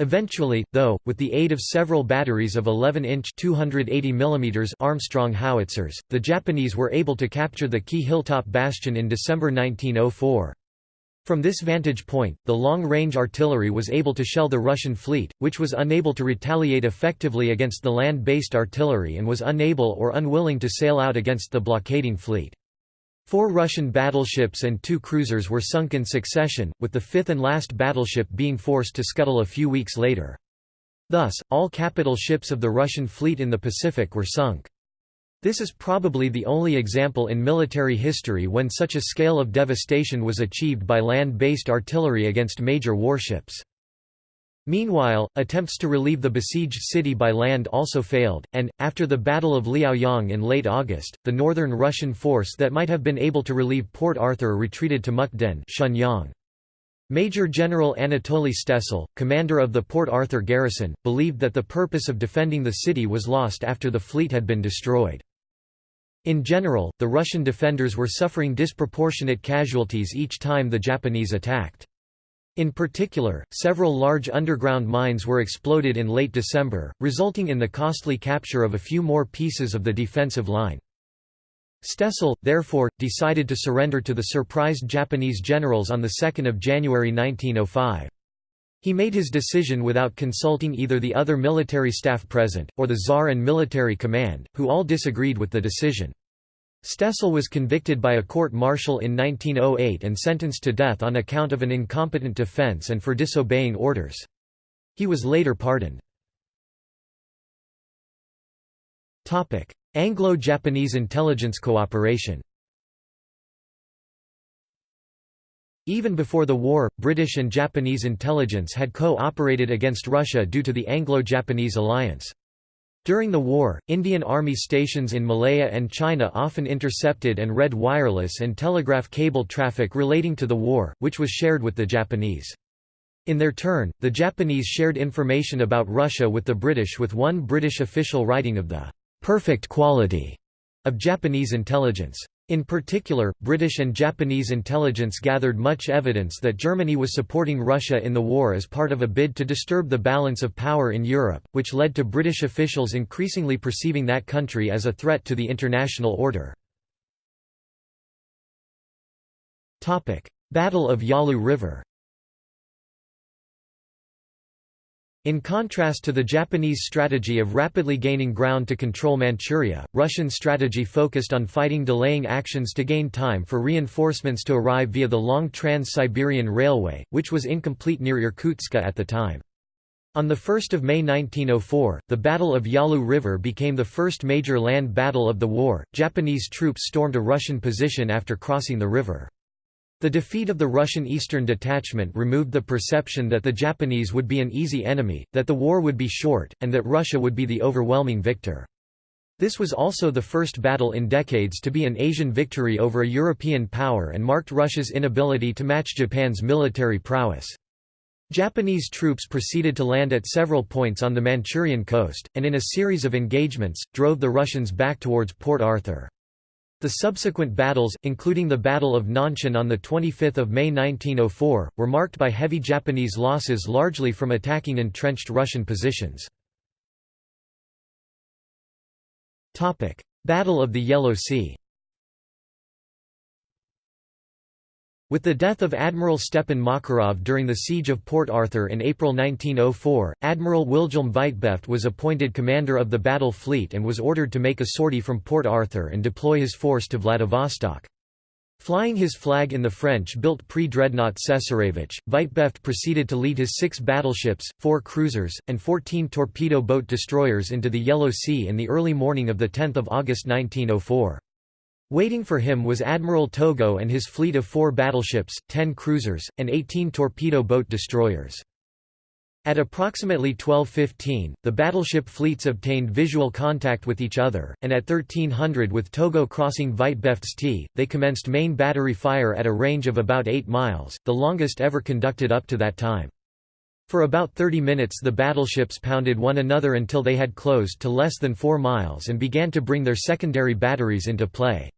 Eventually, though, with the aid of several batteries of 11-inch Armstrong howitzers, the Japanese were able to capture the key hilltop bastion in December 1904. From this vantage point, the long-range artillery was able to shell the Russian fleet, which was unable to retaliate effectively against the land-based artillery and was unable or unwilling to sail out against the blockading fleet. Four Russian battleships and two cruisers were sunk in succession, with the fifth and last battleship being forced to scuttle a few weeks later. Thus, all capital ships of the Russian fleet in the Pacific were sunk. This is probably the only example in military history when such a scale of devastation was achieved by land-based artillery against major warships. Meanwhile, attempts to relieve the besieged city by land also failed, and, after the Battle of Liaoyang in late August, the northern Russian force that might have been able to relieve Port Arthur retreated to Mukden Shenyang. Major General Anatoly Stessel, commander of the Port Arthur garrison, believed that the purpose of defending the city was lost after the fleet had been destroyed. In general, the Russian defenders were suffering disproportionate casualties each time the Japanese attacked. In particular, several large underground mines were exploded in late December, resulting in the costly capture of a few more pieces of the defensive line. Stessel, therefore, decided to surrender to the surprised Japanese generals on 2 January 1905. He made his decision without consulting either the other military staff present, or the Tsar and military command, who all disagreed with the decision. Stessel was convicted by a court-martial in 1908 and sentenced to death on account of an incompetent defense and for disobeying orders. He was later pardoned. Anglo-Japanese intelligence cooperation Even before the war, British and Japanese intelligence had co-operated against Russia due to the Anglo-Japanese alliance. During the war, Indian Army stations in Malaya and China often intercepted and read wireless and telegraph cable traffic relating to the war, which was shared with the Japanese. In their turn, the Japanese shared information about Russia with the British with one British official writing of the «perfect quality» of Japanese intelligence. In particular, British and Japanese intelligence gathered much evidence that Germany was supporting Russia in the war as part of a bid to disturb the balance of power in Europe, which led to British officials increasingly perceiving that country as a threat to the international order. Battle of Yalu River In contrast to the Japanese strategy of rapidly gaining ground to control Manchuria, Russian strategy focused on fighting delaying actions to gain time for reinforcements to arrive via the long Trans-Siberian Railway, which was incomplete near Irkutsk at the time. On 1 May 1904, the Battle of Yalu River became the first major land battle of the war. Japanese troops stormed a Russian position after crossing the river. The defeat of the Russian Eastern Detachment removed the perception that the Japanese would be an easy enemy, that the war would be short, and that Russia would be the overwhelming victor. This was also the first battle in decades to be an Asian victory over a European power and marked Russia's inability to match Japan's military prowess. Japanese troops proceeded to land at several points on the Manchurian coast, and in a series of engagements, drove the Russians back towards Port Arthur. The subsequent battles, including the Battle of Nanshan on 25 May 1904, were marked by heavy Japanese losses largely from attacking entrenched Russian positions. Battle of the Yellow Sea With the death of Admiral Stepan Makarov during the Siege of Port Arthur in April 1904, Admiral Wilhelm Vitgeft was appointed commander of the battle fleet and was ordered to make a sortie from Port Arthur and deploy his force to Vladivostok. Flying his flag in the French-built pre-dreadnought Cesarevich, Vitgeft proceeded to lead his six battleships, four cruisers, and 14 torpedo boat destroyers into the Yellow Sea in the early morning of 10 August 1904. Waiting for him was Admiral Togo and his fleet of four battleships, ten cruisers, and 18 torpedo boat destroyers. At approximately 12.15, the battleship fleets obtained visual contact with each other, and at 1300 with Togo crossing T, they commenced main battery fire at a range of about 8 miles, the longest ever conducted up to that time. For about 30 minutes the battleships pounded one another until they had closed to less than 4 miles and began to bring their secondary batteries into play.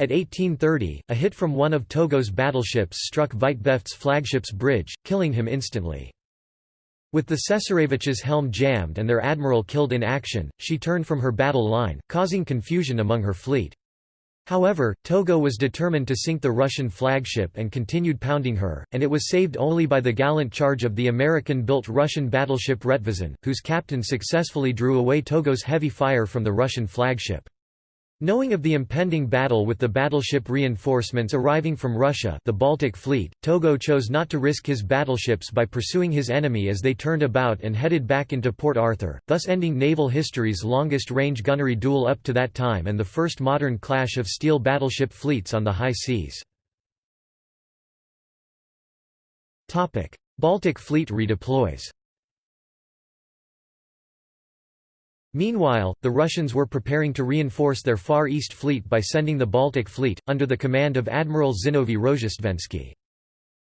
At 1830, a hit from one of Togo's battleships struck Vitgeft's flagship's bridge, killing him instantly. With the Cesarevich's helm jammed and their admiral killed in action, she turned from her battle line, causing confusion among her fleet. However, Togo was determined to sink the Russian flagship and continued pounding her, and it was saved only by the gallant charge of the American-built Russian battleship Retvizin, whose captain successfully drew away Togo's heavy fire from the Russian flagship. Knowing of the impending battle with the battleship reinforcements arriving from Russia the Baltic Fleet, Togo chose not to risk his battleships by pursuing his enemy as they turned about and headed back into Port Arthur, thus ending naval history's longest-range gunnery duel up to that time and the first modern clash of steel battleship fleets on the high seas. Baltic Fleet redeploys Meanwhile, the Russians were preparing to reinforce their Far East Fleet by sending the Baltic Fleet, under the command of Admiral Zinovy Rozhestvensky.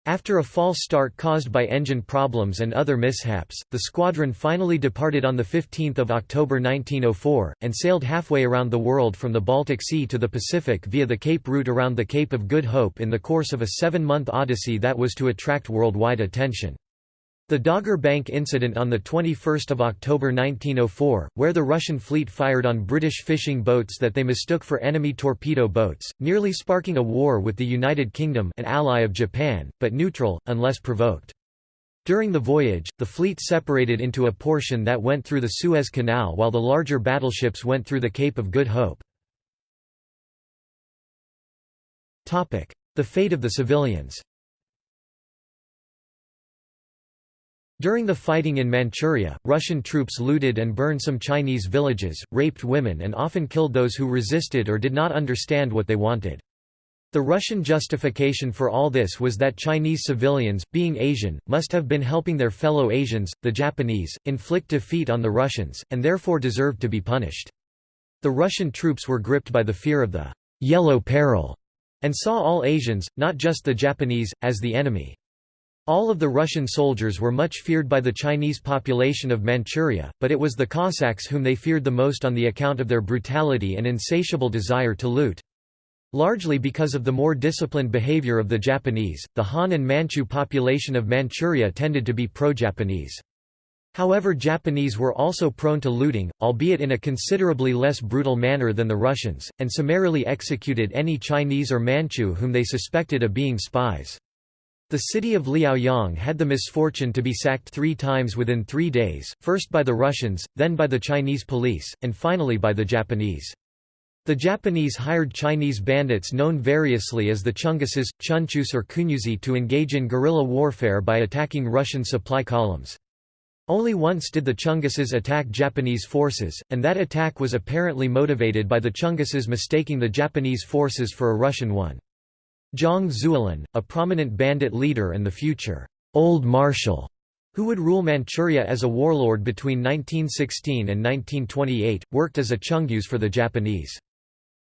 After a false start caused by engine problems and other mishaps, the squadron finally departed on 15 October 1904, and sailed halfway around the world from the Baltic Sea to the Pacific via the Cape route around the Cape of Good Hope in the course of a seven-month odyssey that was to attract worldwide attention. The Dogger Bank incident on 21 October 1904, where the Russian fleet fired on British fishing boats that they mistook for enemy torpedo boats, nearly sparking a war with the United Kingdom an ally of Japan, but neutral, unless provoked. During the voyage, the fleet separated into a portion that went through the Suez Canal while the larger battleships went through the Cape of Good Hope. The fate of the civilians During the fighting in Manchuria, Russian troops looted and burned some Chinese villages, raped women and often killed those who resisted or did not understand what they wanted. The Russian justification for all this was that Chinese civilians, being Asian, must have been helping their fellow Asians, the Japanese, inflict defeat on the Russians, and therefore deserved to be punished. The Russian troops were gripped by the fear of the «yellow peril» and saw all Asians, not just the Japanese, as the enemy. All of the Russian soldiers were much feared by the Chinese population of Manchuria, but it was the Cossacks whom they feared the most on the account of their brutality and insatiable desire to loot. Largely because of the more disciplined behavior of the Japanese, the Han and Manchu population of Manchuria tended to be pro-Japanese. However Japanese were also prone to looting, albeit in a considerably less brutal manner than the Russians, and summarily executed any Chinese or Manchu whom they suspected of being spies. The city of Liaoyang had the misfortune to be sacked three times within three days, first by the Russians, then by the Chinese police, and finally by the Japanese. The Japanese hired Chinese bandits known variously as the Chunguses, Chunchus or Kunyuzi to engage in guerrilla warfare by attacking Russian supply columns. Only once did the Chunguses attack Japanese forces, and that attack was apparently motivated by the Chunguses mistaking the Japanese forces for a Russian one. Zhang Zuolin, a prominent bandit leader and the future Old Marshal, who would rule Manchuria as a warlord between 1916 and 1928, worked as a chungyus for the Japanese.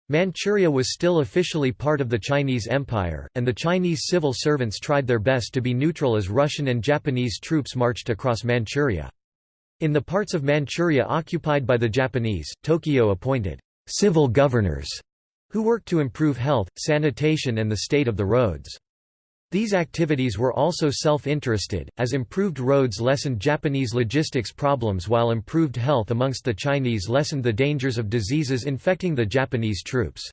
Manchuria was still officially part of the Chinese Empire, and the Chinese civil servants tried their best to be neutral as Russian and Japanese troops marched across Manchuria. In the parts of Manchuria occupied by the Japanese, Tokyo appointed civil governors who worked to improve health, sanitation and the state of the roads. These activities were also self-interested, as improved roads lessened Japanese logistics problems while improved health amongst the Chinese lessened the dangers of diseases infecting the Japanese troops.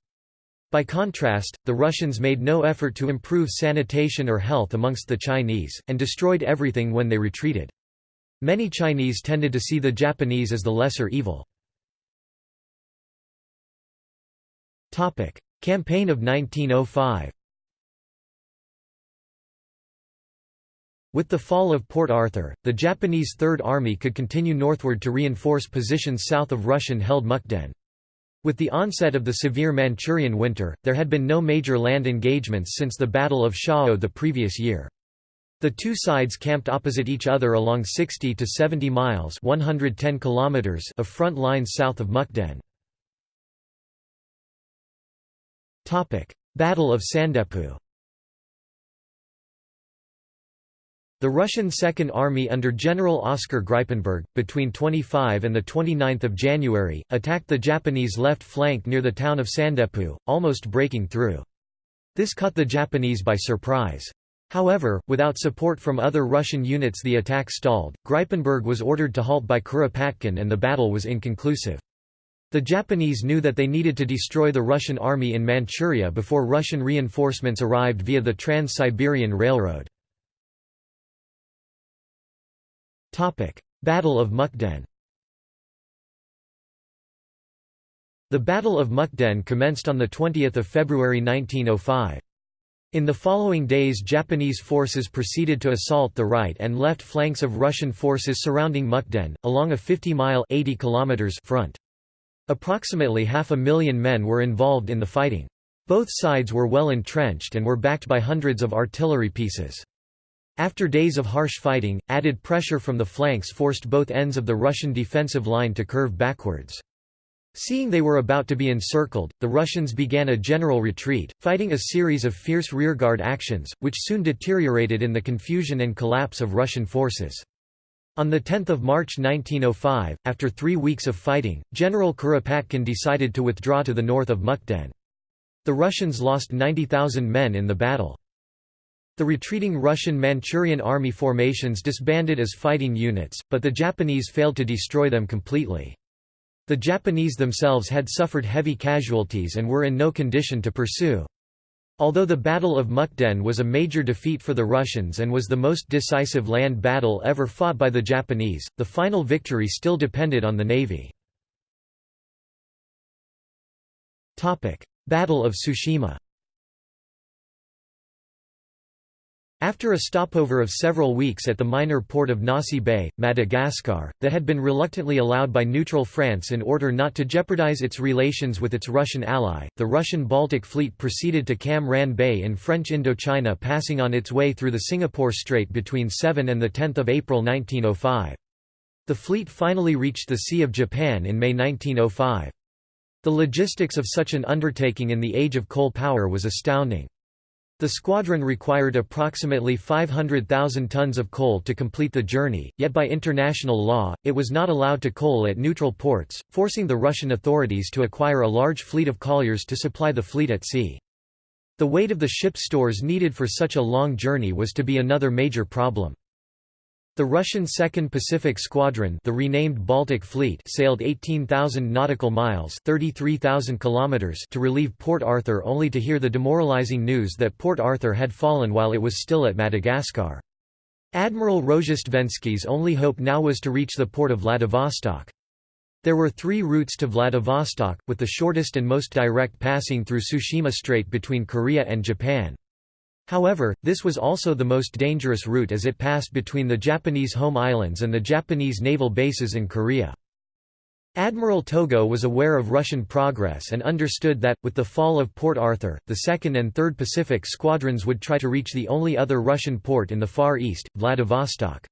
By contrast, the Russians made no effort to improve sanitation or health amongst the Chinese, and destroyed everything when they retreated. Many Chinese tended to see the Japanese as the lesser evil. Campaign of 1905 With the fall of Port Arthur, the Japanese Third Army could continue northward to reinforce positions south of Russian-held Mukden. With the onset of the severe Manchurian winter, there had been no major land engagements since the Battle of Shaho the previous year. The two sides camped opposite each other along 60 to 70 miles 110 kilometers of front lines south of Mukden. Battle of Sandepu The Russian Second Army under General Oskar Grippenberg, between 25 and 29 January, attacked the Japanese left flank near the town of Sandepu, almost breaking through. This caught the Japanese by surprise. However, without support from other Russian units the attack stalled, Grippenberg was ordered to halt by Kuropatkin and the battle was inconclusive. The Japanese knew that they needed to destroy the Russian army in Manchuria before Russian reinforcements arrived via the Trans-Siberian Railroad. Battle of Mukden The Battle of Mukden commenced on 20 February 1905. In the following days Japanese forces proceeded to assault the right and left flanks of Russian forces surrounding Mukden, along a 50-mile front. Approximately half a million men were involved in the fighting. Both sides were well entrenched and were backed by hundreds of artillery pieces. After days of harsh fighting, added pressure from the flanks forced both ends of the Russian defensive line to curve backwards. Seeing they were about to be encircled, the Russians began a general retreat, fighting a series of fierce rearguard actions, which soon deteriorated in the confusion and collapse of Russian forces. On 10 March 1905, after three weeks of fighting, General Kuropatkin decided to withdraw to the north of Mukden. The Russians lost 90,000 men in the battle. The retreating Russian Manchurian army formations disbanded as fighting units, but the Japanese failed to destroy them completely. The Japanese themselves had suffered heavy casualties and were in no condition to pursue. Although the Battle of Mukden was a major defeat for the Russians and was the most decisive land battle ever fought by the Japanese, the final victory still depended on the navy. Battle of Tsushima After a stopover of several weeks at the minor port of Nossi Bay, Madagascar, that had been reluctantly allowed by neutral France in order not to jeopardize its relations with its Russian ally, the Russian Baltic Fleet proceeded to Cam Ranh Bay in French Indochina passing on its way through the Singapore Strait between 7 and 10 April 1905. The fleet finally reached the Sea of Japan in May 1905. The logistics of such an undertaking in the age of coal power was astounding. The squadron required approximately 500,000 tons of coal to complete the journey, yet by international law, it was not allowed to coal at neutral ports, forcing the Russian authorities to acquire a large fleet of colliers to supply the fleet at sea. The weight of the ship's stores needed for such a long journey was to be another major problem. The Russian Second Pacific Squadron the renamed Baltic Fleet sailed 18,000 nautical miles 33,000 kilometers to relieve Port Arthur only to hear the demoralizing news that Port Arthur had fallen while it was still at Madagascar. Admiral Rozhestvensky's only hope now was to reach the port of Vladivostok. There were three routes to Vladivostok, with the shortest and most direct passing through Tsushima Strait between Korea and Japan. However, this was also the most dangerous route as it passed between the Japanese home islands and the Japanese naval bases in Korea. Admiral Togo was aware of Russian progress and understood that, with the fall of Port Arthur, the 2nd and 3rd Pacific Squadrons would try to reach the only other Russian port in the Far East, Vladivostok.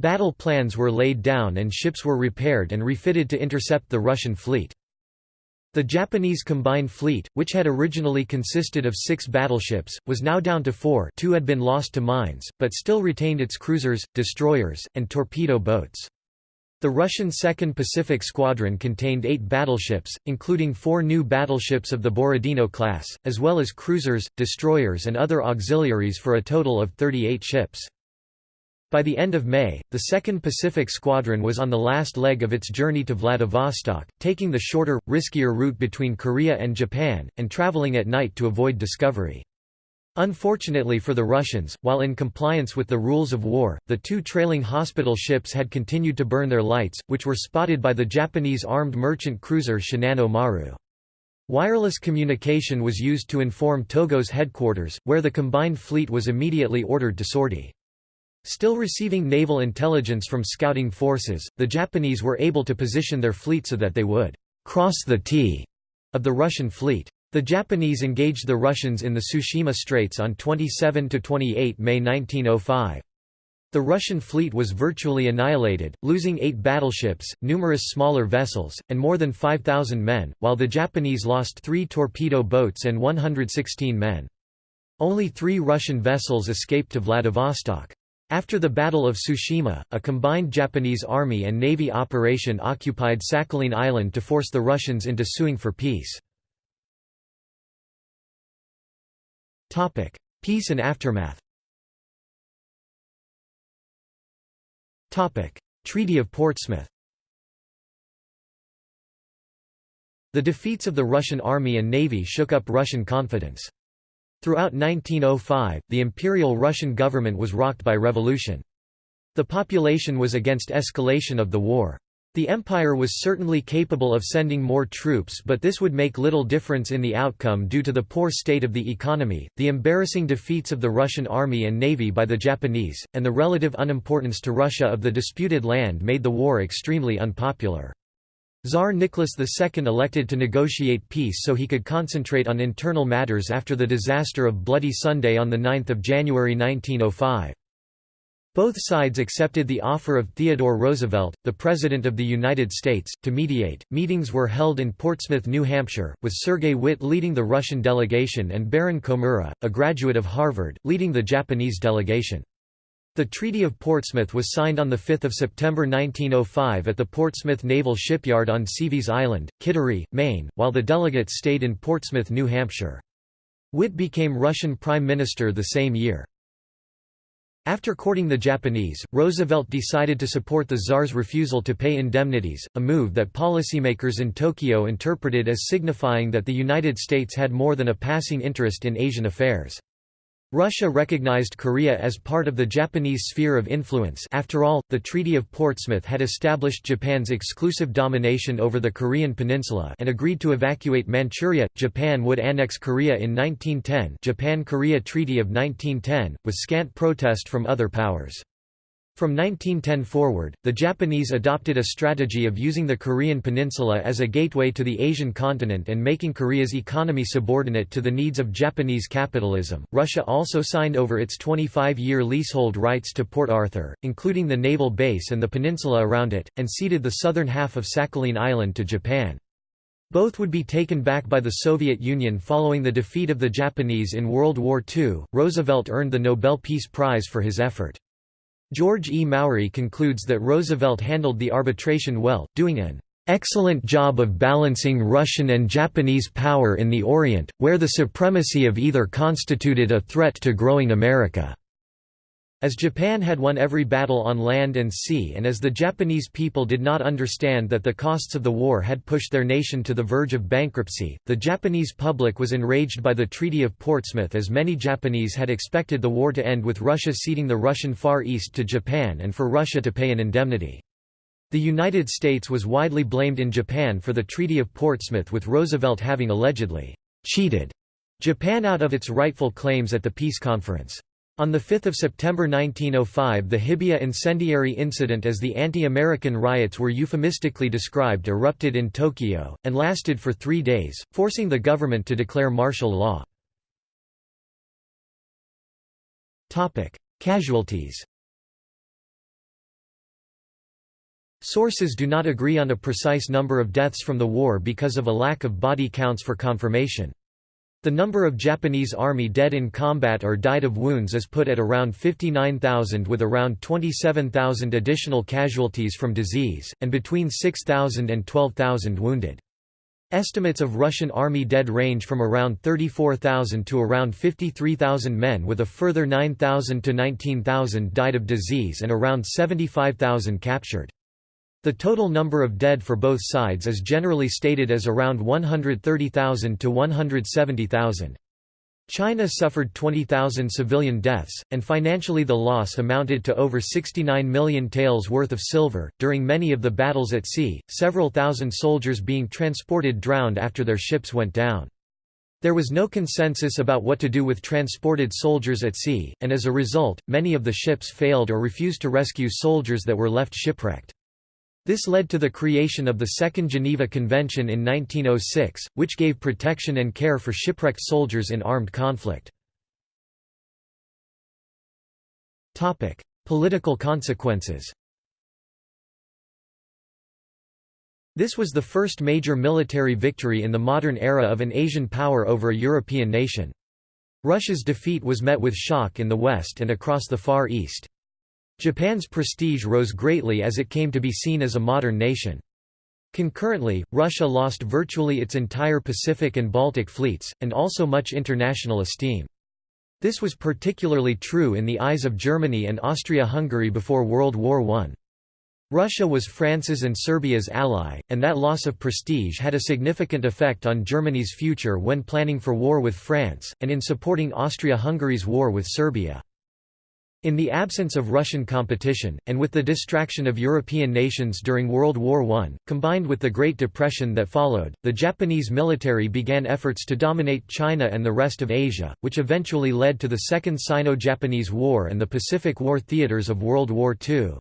Battle plans were laid down and ships were repaired and refitted to intercept the Russian fleet. The Japanese combined fleet, which had originally consisted of six battleships, was now down to four two had been lost to mines, but still retained its cruisers, destroyers, and torpedo boats. The Russian 2nd Pacific Squadron contained eight battleships, including four new battleships of the Borodino class, as well as cruisers, destroyers and other auxiliaries for a total of 38 ships. By the end of May, the 2nd Pacific Squadron was on the last leg of its journey to Vladivostok, taking the shorter, riskier route between Korea and Japan, and traveling at night to avoid discovery. Unfortunately for the Russians, while in compliance with the rules of war, the two trailing hospital ships had continued to burn their lights, which were spotted by the Japanese armed merchant cruiser Shinano Maru. Wireless communication was used to inform Togo's headquarters, where the combined fleet was immediately ordered to sortie. Still receiving naval intelligence from scouting forces, the Japanese were able to position their fleet so that they would «cross the T» of the Russian fleet. The Japanese engaged the Russians in the Tsushima Straits on 27–28 May 1905. The Russian fleet was virtually annihilated, losing eight battleships, numerous smaller vessels, and more than 5,000 men, while the Japanese lost three torpedo boats and 116 men. Only three Russian vessels escaped to Vladivostok. After the Battle of Tsushima, a combined Japanese Army and Navy operation occupied Sakhalin Island to force the Russians into suing for peace. Peace and aftermath. Treaty of Portsmouth. The defeats of the Russian army and navy shook up Russian confidence. Throughout 1905, the Imperial Russian government was rocked by revolution. The population was against escalation of the war. The empire was certainly capable of sending more troops but this would make little difference in the outcome due to the poor state of the economy, the embarrassing defeats of the Russian army and navy by the Japanese, and the relative unimportance to Russia of the disputed land made the war extremely unpopular. Tsar Nicholas II elected to negotiate peace so he could concentrate on internal matters after the disaster of Bloody Sunday on 9 January 1905. Both sides accepted the offer of Theodore Roosevelt, the President of the United States, to mediate. Meetings were held in Portsmouth, New Hampshire, with Sergei Witte leading the Russian delegation and Baron Komura, a graduate of Harvard, leading the Japanese delegation. The Treaty of Portsmouth was signed on 5 September 1905 at the Portsmouth Naval Shipyard on Seaveys Island, Kittery, Maine, while the delegates stayed in Portsmouth, New Hampshire. Witte became Russian Prime Minister the same year. After courting the Japanese, Roosevelt decided to support the Tsar's refusal to pay indemnities, a move that policymakers in Tokyo interpreted as signifying that the United States had more than a passing interest in Asian affairs. Russia recognized Korea as part of the Japanese sphere of influence after all, the Treaty of Portsmouth had established Japan's exclusive domination over the Korean peninsula and agreed to evacuate Manchuria. Japan would annex Korea in 1910 Japan-Korea Treaty of 1910, with scant protest from other powers. From 1910 forward, the Japanese adopted a strategy of using the Korean peninsula as a gateway to the Asian continent and making Korea's economy subordinate to the needs of Japanese capitalism. Russia also signed over its 25 year leasehold rights to Port Arthur, including the naval base and the peninsula around it, and ceded the southern half of Sakhalin Island to Japan. Both would be taken back by the Soviet Union following the defeat of the Japanese in World War II. Roosevelt earned the Nobel Peace Prize for his effort. George E. Mowry concludes that Roosevelt handled the arbitration well, doing an excellent job of balancing Russian and Japanese power in the Orient, where the supremacy of either constituted a threat to growing America. As Japan had won every battle on land and sea and as the Japanese people did not understand that the costs of the war had pushed their nation to the verge of bankruptcy, the Japanese public was enraged by the Treaty of Portsmouth as many Japanese had expected the war to end with Russia ceding the Russian Far East to Japan and for Russia to pay an indemnity. The United States was widely blamed in Japan for the Treaty of Portsmouth with Roosevelt having allegedly cheated Japan out of its rightful claims at the peace conference. On 5 September 1905 the Hibiya incendiary incident as the anti-American riots were euphemistically described erupted in Tokyo, and lasted for three days, forcing the government to declare martial law. Casualties Sources do not agree on a precise number of deaths from the war because of a lack of body counts for confirmation. The number of Japanese army dead in combat or died of wounds is put at around 59,000 with around 27,000 additional casualties from disease, and between 6,000 and 12,000 wounded. Estimates of Russian army dead range from around 34,000 to around 53,000 men with a further 9,000 to 19,000 died of disease and around 75,000 captured. The total number of dead for both sides is generally stated as around 130,000 to 170,000. China suffered 20,000 civilian deaths, and financially the loss amounted to over 69 million taels worth of silver. During many of the battles at sea, several thousand soldiers being transported drowned after their ships went down. There was no consensus about what to do with transported soldiers at sea, and as a result, many of the ships failed or refused to rescue soldiers that were left shipwrecked. This led to the creation of the Second Geneva Convention in 1906, which gave protection and care for shipwrecked soldiers in armed conflict. Political consequences This was the first major military victory in the modern era of an Asian power over a European nation. Russia's defeat was met with shock in the West and across the Far East. Japan's prestige rose greatly as it came to be seen as a modern nation. Concurrently, Russia lost virtually its entire Pacific and Baltic fleets, and also much international esteem. This was particularly true in the eyes of Germany and Austria-Hungary before World War I. Russia was France's and Serbia's ally, and that loss of prestige had a significant effect on Germany's future when planning for war with France, and in supporting Austria-Hungary's war with Serbia. In the absence of Russian competition, and with the distraction of European nations during World War I, combined with the Great Depression that followed, the Japanese military began efforts to dominate China and the rest of Asia, which eventually led to the Second Sino-Japanese War and the Pacific War theaters of World War II.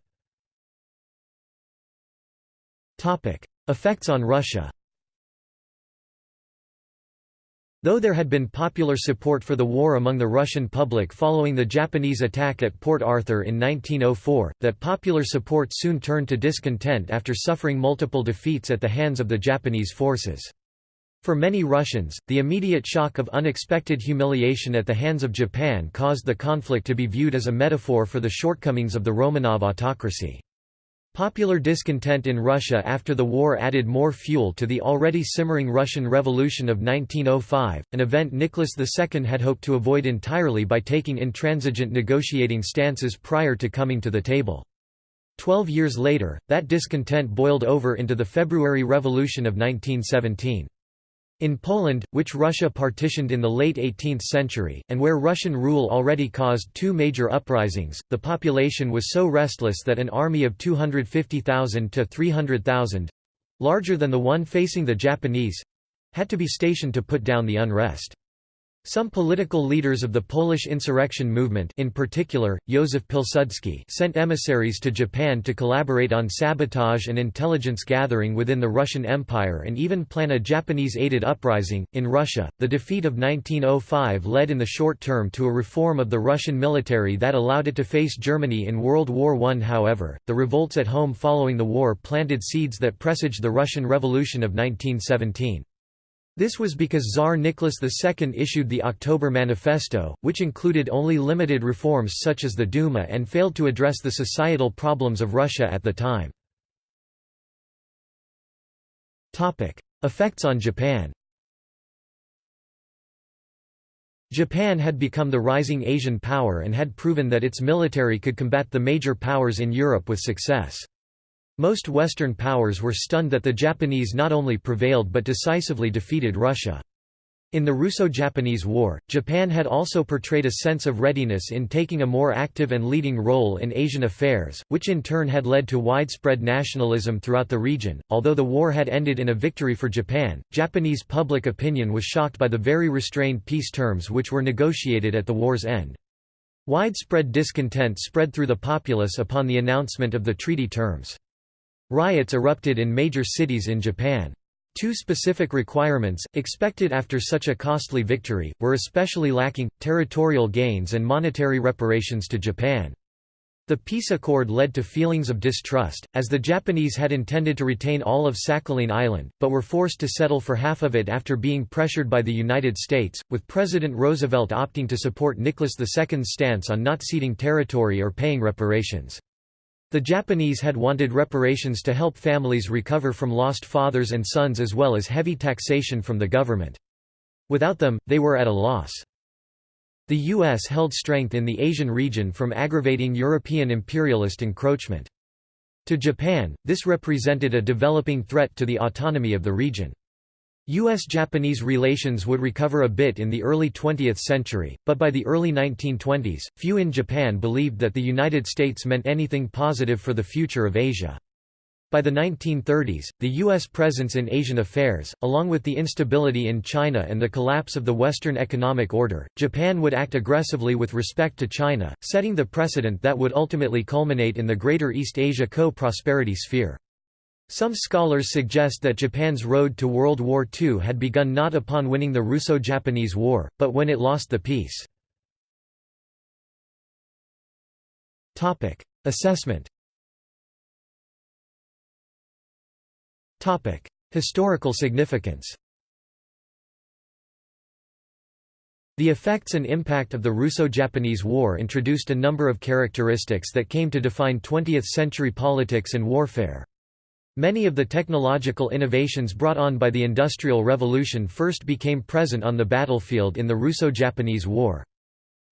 Effects on Russia Though there had been popular support for the war among the Russian public following the Japanese attack at Port Arthur in 1904, that popular support soon turned to discontent after suffering multiple defeats at the hands of the Japanese forces. For many Russians, the immediate shock of unexpected humiliation at the hands of Japan caused the conflict to be viewed as a metaphor for the shortcomings of the Romanov autocracy. Popular discontent in Russia after the war added more fuel to the already simmering Russian Revolution of 1905, an event Nicholas II had hoped to avoid entirely by taking intransigent negotiating stances prior to coming to the table. Twelve years later, that discontent boiled over into the February Revolution of 1917. In Poland, which Russia partitioned in the late 18th century, and where Russian rule already caused two major uprisings, the population was so restless that an army of 250,000 to 300,000—larger than the one facing the Japanese—had to be stationed to put down the unrest. Some political leaders of the Polish insurrection movement in particular, Józef Pilsudski sent emissaries to Japan to collaborate on sabotage and intelligence gathering within the Russian Empire and even plan a Japanese-aided uprising. In Russia, the defeat of 1905 led in the short term to a reform of the Russian military that allowed it to face Germany in World War I. However, the revolts at home following the war planted seeds that presaged the Russian Revolution of 1917. This was because Tsar Nicholas II issued the October Manifesto, which included only limited reforms such as the Duma and failed to address the societal problems of Russia at the time. Effects on Japan Japan had become the rising Asian power and had proven that its military could combat the major powers in Europe with success. Most Western powers were stunned that the Japanese not only prevailed but decisively defeated Russia. In the Russo-Japanese War, Japan had also portrayed a sense of readiness in taking a more active and leading role in Asian affairs, which in turn had led to widespread nationalism throughout the region. Although the war had ended in a victory for Japan, Japanese public opinion was shocked by the very restrained peace terms which were negotiated at the war's end. Widespread discontent spread through the populace upon the announcement of the treaty terms. Riots erupted in major cities in Japan. Two specific requirements, expected after such a costly victory, were especially lacking, territorial gains and monetary reparations to Japan. The peace accord led to feelings of distrust, as the Japanese had intended to retain all of Sakhalin Island, but were forced to settle for half of it after being pressured by the United States, with President Roosevelt opting to support Nicholas II's stance on not ceding territory or paying reparations. The Japanese had wanted reparations to help families recover from lost fathers and sons as well as heavy taxation from the government. Without them, they were at a loss. The U.S. held strength in the Asian region from aggravating European imperialist encroachment. To Japan, this represented a developing threat to the autonomy of the region. U.S.-Japanese relations would recover a bit in the early 20th century, but by the early 1920s, few in Japan believed that the United States meant anything positive for the future of Asia. By the 1930s, the U.S. presence in Asian affairs, along with the instability in China and the collapse of the Western economic order, Japan would act aggressively with respect to China, setting the precedent that would ultimately culminate in the Greater East Asia Co-Prosperity Sphere. Some scholars suggest that Japan's road to World War II had begun not upon winning the Russo-Japanese War, but when it lost the peace. Assessment Historical significance The effects and impact of the Russo-Japanese War introduced a number of characteristics that came to define 20th-century politics and warfare. Many of the technological innovations brought on by the Industrial Revolution first became present on the battlefield in the Russo-Japanese War.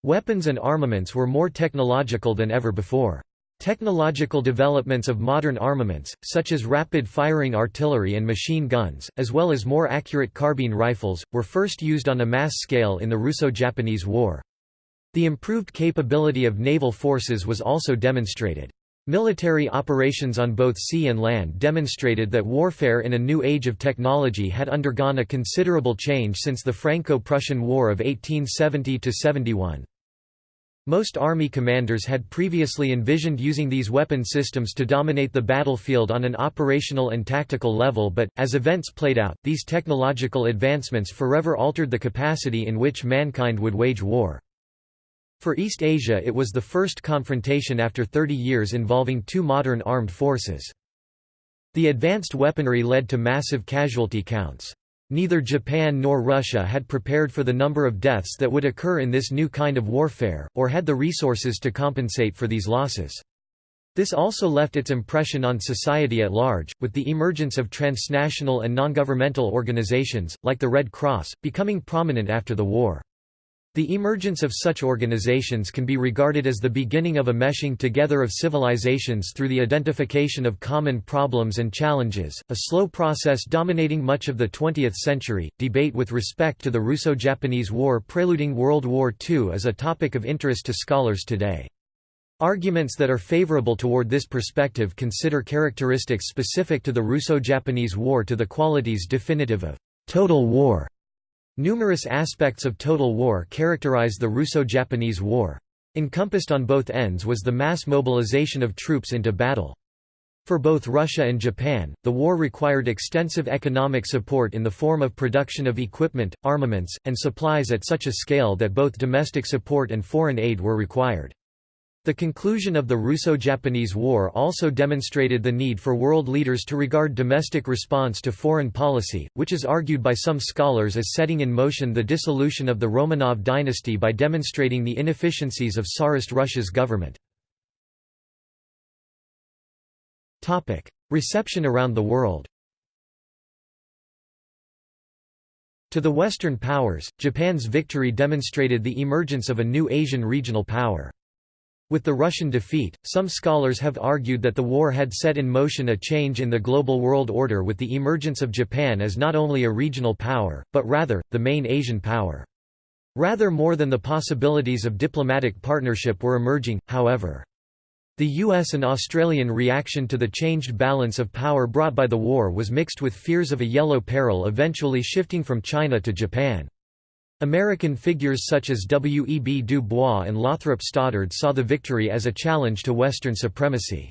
Weapons and armaments were more technological than ever before. Technological developments of modern armaments, such as rapid-firing artillery and machine guns, as well as more accurate carbine rifles, were first used on a mass scale in the Russo-Japanese War. The improved capability of naval forces was also demonstrated. Military operations on both sea and land demonstrated that warfare in a new age of technology had undergone a considerable change since the Franco-Prussian War of 1870–71. Most army commanders had previously envisioned using these weapon systems to dominate the battlefield on an operational and tactical level but, as events played out, these technological advancements forever altered the capacity in which mankind would wage war. For East Asia it was the first confrontation after 30 years involving two modern armed forces. The advanced weaponry led to massive casualty counts. Neither Japan nor Russia had prepared for the number of deaths that would occur in this new kind of warfare, or had the resources to compensate for these losses. This also left its impression on society at large, with the emergence of transnational and non-governmental organizations, like the Red Cross, becoming prominent after the war. The emergence of such organizations can be regarded as the beginning of a meshing together of civilizations through the identification of common problems and challenges, a slow process dominating much of the 20th century. Debate with respect to the Russo Japanese War preluding World War II is a topic of interest to scholars today. Arguments that are favorable toward this perspective consider characteristics specific to the Russo Japanese War to the qualities definitive of total war Numerous aspects of total war characterize the Russo-Japanese War. Encompassed on both ends was the mass mobilization of troops into battle. For both Russia and Japan, the war required extensive economic support in the form of production of equipment, armaments, and supplies at such a scale that both domestic support and foreign aid were required. The conclusion of the Russo-Japanese War also demonstrated the need for world leaders to regard domestic response to foreign policy, which is argued by some scholars as setting in motion the dissolution of the Romanov dynasty by demonstrating the inefficiencies of Tsarist Russia's government. Reception around the world To the Western powers, Japan's victory demonstrated the emergence of a new Asian regional power. With the Russian defeat, some scholars have argued that the war had set in motion a change in the global world order with the emergence of Japan as not only a regional power, but rather, the main Asian power. Rather more than the possibilities of diplomatic partnership were emerging, however. The US and Australian reaction to the changed balance of power brought by the war was mixed with fears of a yellow peril eventually shifting from China to Japan. American figures such as W. E. B. Du Bois and Lothrop Stoddard saw the victory as a challenge to Western supremacy.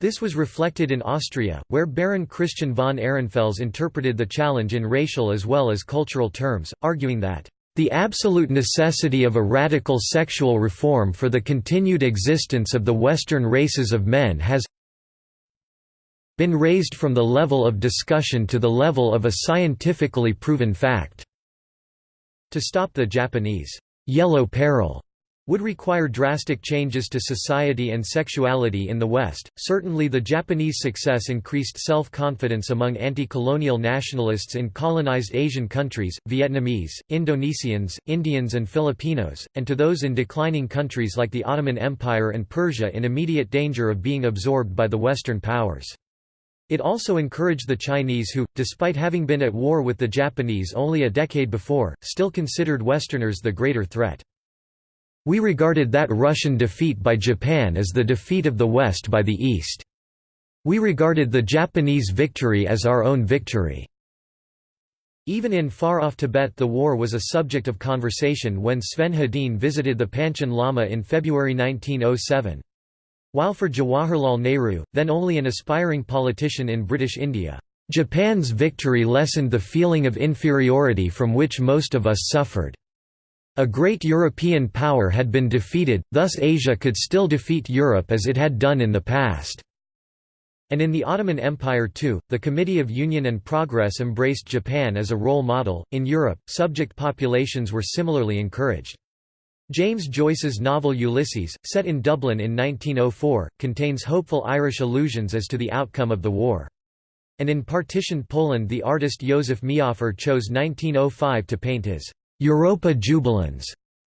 This was reflected in Austria, where Baron Christian von Ehrenfels interpreted the challenge in racial as well as cultural terms, arguing that the absolute necessity of a radical sexual reform for the continued existence of the Western races of men has been raised from the level of discussion to the level of a scientifically proven fact. To stop the Japanese yellow peril would require drastic changes to society and sexuality in the West. Certainly, the Japanese success increased self confidence among anti colonial nationalists in colonized Asian countries, Vietnamese, Indonesians, Indians, and Filipinos, and to those in declining countries like the Ottoman Empire and Persia in immediate danger of being absorbed by the Western powers. It also encouraged the Chinese who, despite having been at war with the Japanese only a decade before, still considered Westerners the greater threat. We regarded that Russian defeat by Japan as the defeat of the West by the East. We regarded the Japanese victory as our own victory. Even in far-off Tibet the war was a subject of conversation when Sven Hedin visited the Panchen Lama in February 1907. While for Jawaharlal Nehru, then only an aspiring politician in British India, Japan's victory lessened the feeling of inferiority from which most of us suffered. A great European power had been defeated, thus Asia could still defeat Europe as it had done in the past. And in the Ottoman Empire too, the Committee of Union and Progress embraced Japan as a role model. In Europe, subject populations were similarly encouraged. James Joyce's novel Ulysses, set in Dublin in 1904, contains hopeful Irish allusions as to the outcome of the war. And in partitioned Poland the artist Józef Mehoffer chose 1905 to paint his «Europa Jubilans»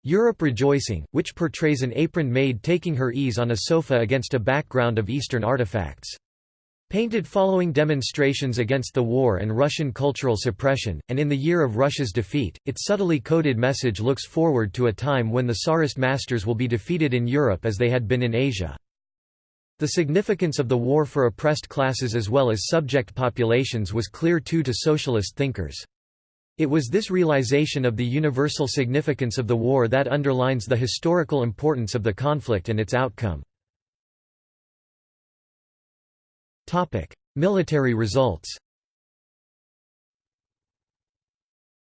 Europe Rejoicing, which portrays an apron maid taking her ease on a sofa against a background of Eastern artifacts. Painted following demonstrations against the war and Russian cultural suppression, and in the year of Russia's defeat, its subtly coded message looks forward to a time when the Tsarist masters will be defeated in Europe as they had been in Asia. The significance of the war for oppressed classes as well as subject populations was clear too to socialist thinkers. It was this realization of the universal significance of the war that underlines the historical importance of the conflict and its outcome. Military results